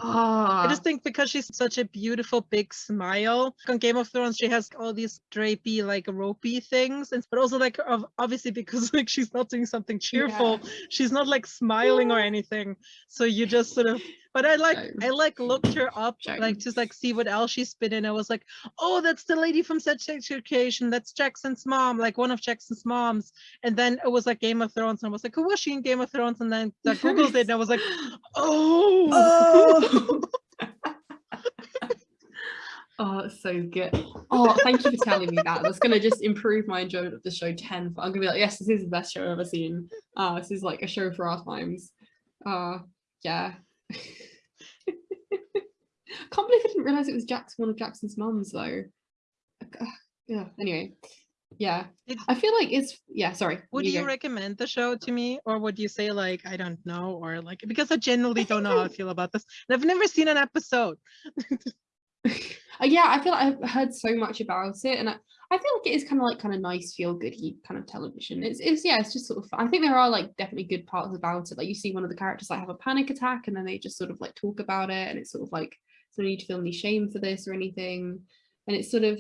Ah. I just think because she's such a beautiful big smile. On Game of Thrones, she has all these drapey, like ropey things, and but also like of- obviously because like she's not doing something cheerful, she's not like smiling or anything. So you just sort of. But I like. I like looked her up like just like see what else she's been in. I was like, oh, that's the lady from Sex Education. That's Jackson's mom, like one of Jackson's moms. And then it was like Game of Thrones, and I was like, who was she in Game of Thrones? And then I googled it, and I was like, oh. Oh. Oh, it's so good. Oh, thank you for telling me that. That's gonna just improve my enjoyment of the show tenfold. I'm gonna be like, yes, this is the best show I've ever seen. Uh, this is like a show for our times. Uh, yeah. Can't believe I didn't realize it was Jackson, one of Jackson's mums, though. Yeah. Anyway, yeah. I feel like it's yeah. Sorry. Would you go. recommend the show to me, or would you say like I don't know, or like because I genuinely don't know how I feel about this, and I've never seen an episode. Uh, yeah, I feel like I've heard so much about it, and I, I feel like it is kind of like kind of nice, feel goody kind of television. It's, it's yeah, it's just sort of. Fun. I think there are like definitely good parts about it. Like you see one of the characters like have a panic attack, and then they just sort of like talk about it, and it's sort of like so you need to feel any shame for this or anything, and it's sort of.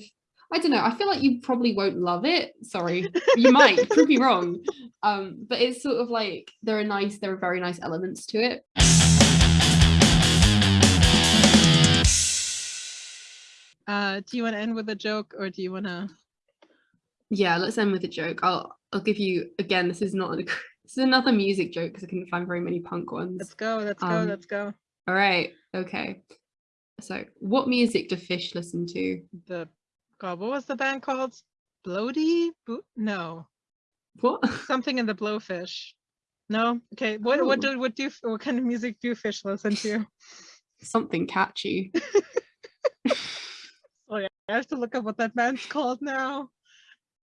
I don't know. I feel like you probably won't love it. Sorry, you might. Prove me wrong. Um, but it's sort of like there are nice, there are very nice elements to it. Uh, do you want to end with a joke, or do you want to? Yeah, let's end with a joke. I'll I'll give you again. This is not a, this is another music joke because I couldn't find very many punk ones. Let's go. Let's go. Um, let's go. All right. Okay. So, what music do fish listen to? The God, what was the band called? Bloody? Bo- no, What? something in the blowfish. No. Okay. What what Oh. do what do what kind of music do fish listen to? Something catchy. I have to look up what that band's called now.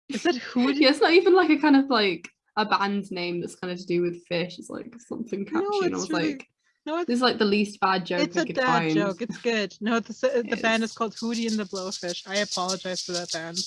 Is it Hootie? yeah, it's not even like a kind of like a band name that's kind of to do with fish. It's like something catchy, No, and I it's was really- like, No, it's this is like the least bad joke it's I a could dad find. joke. It's good. No, the the band is It's- called Hootie and the Blowfish. I apologize for that band.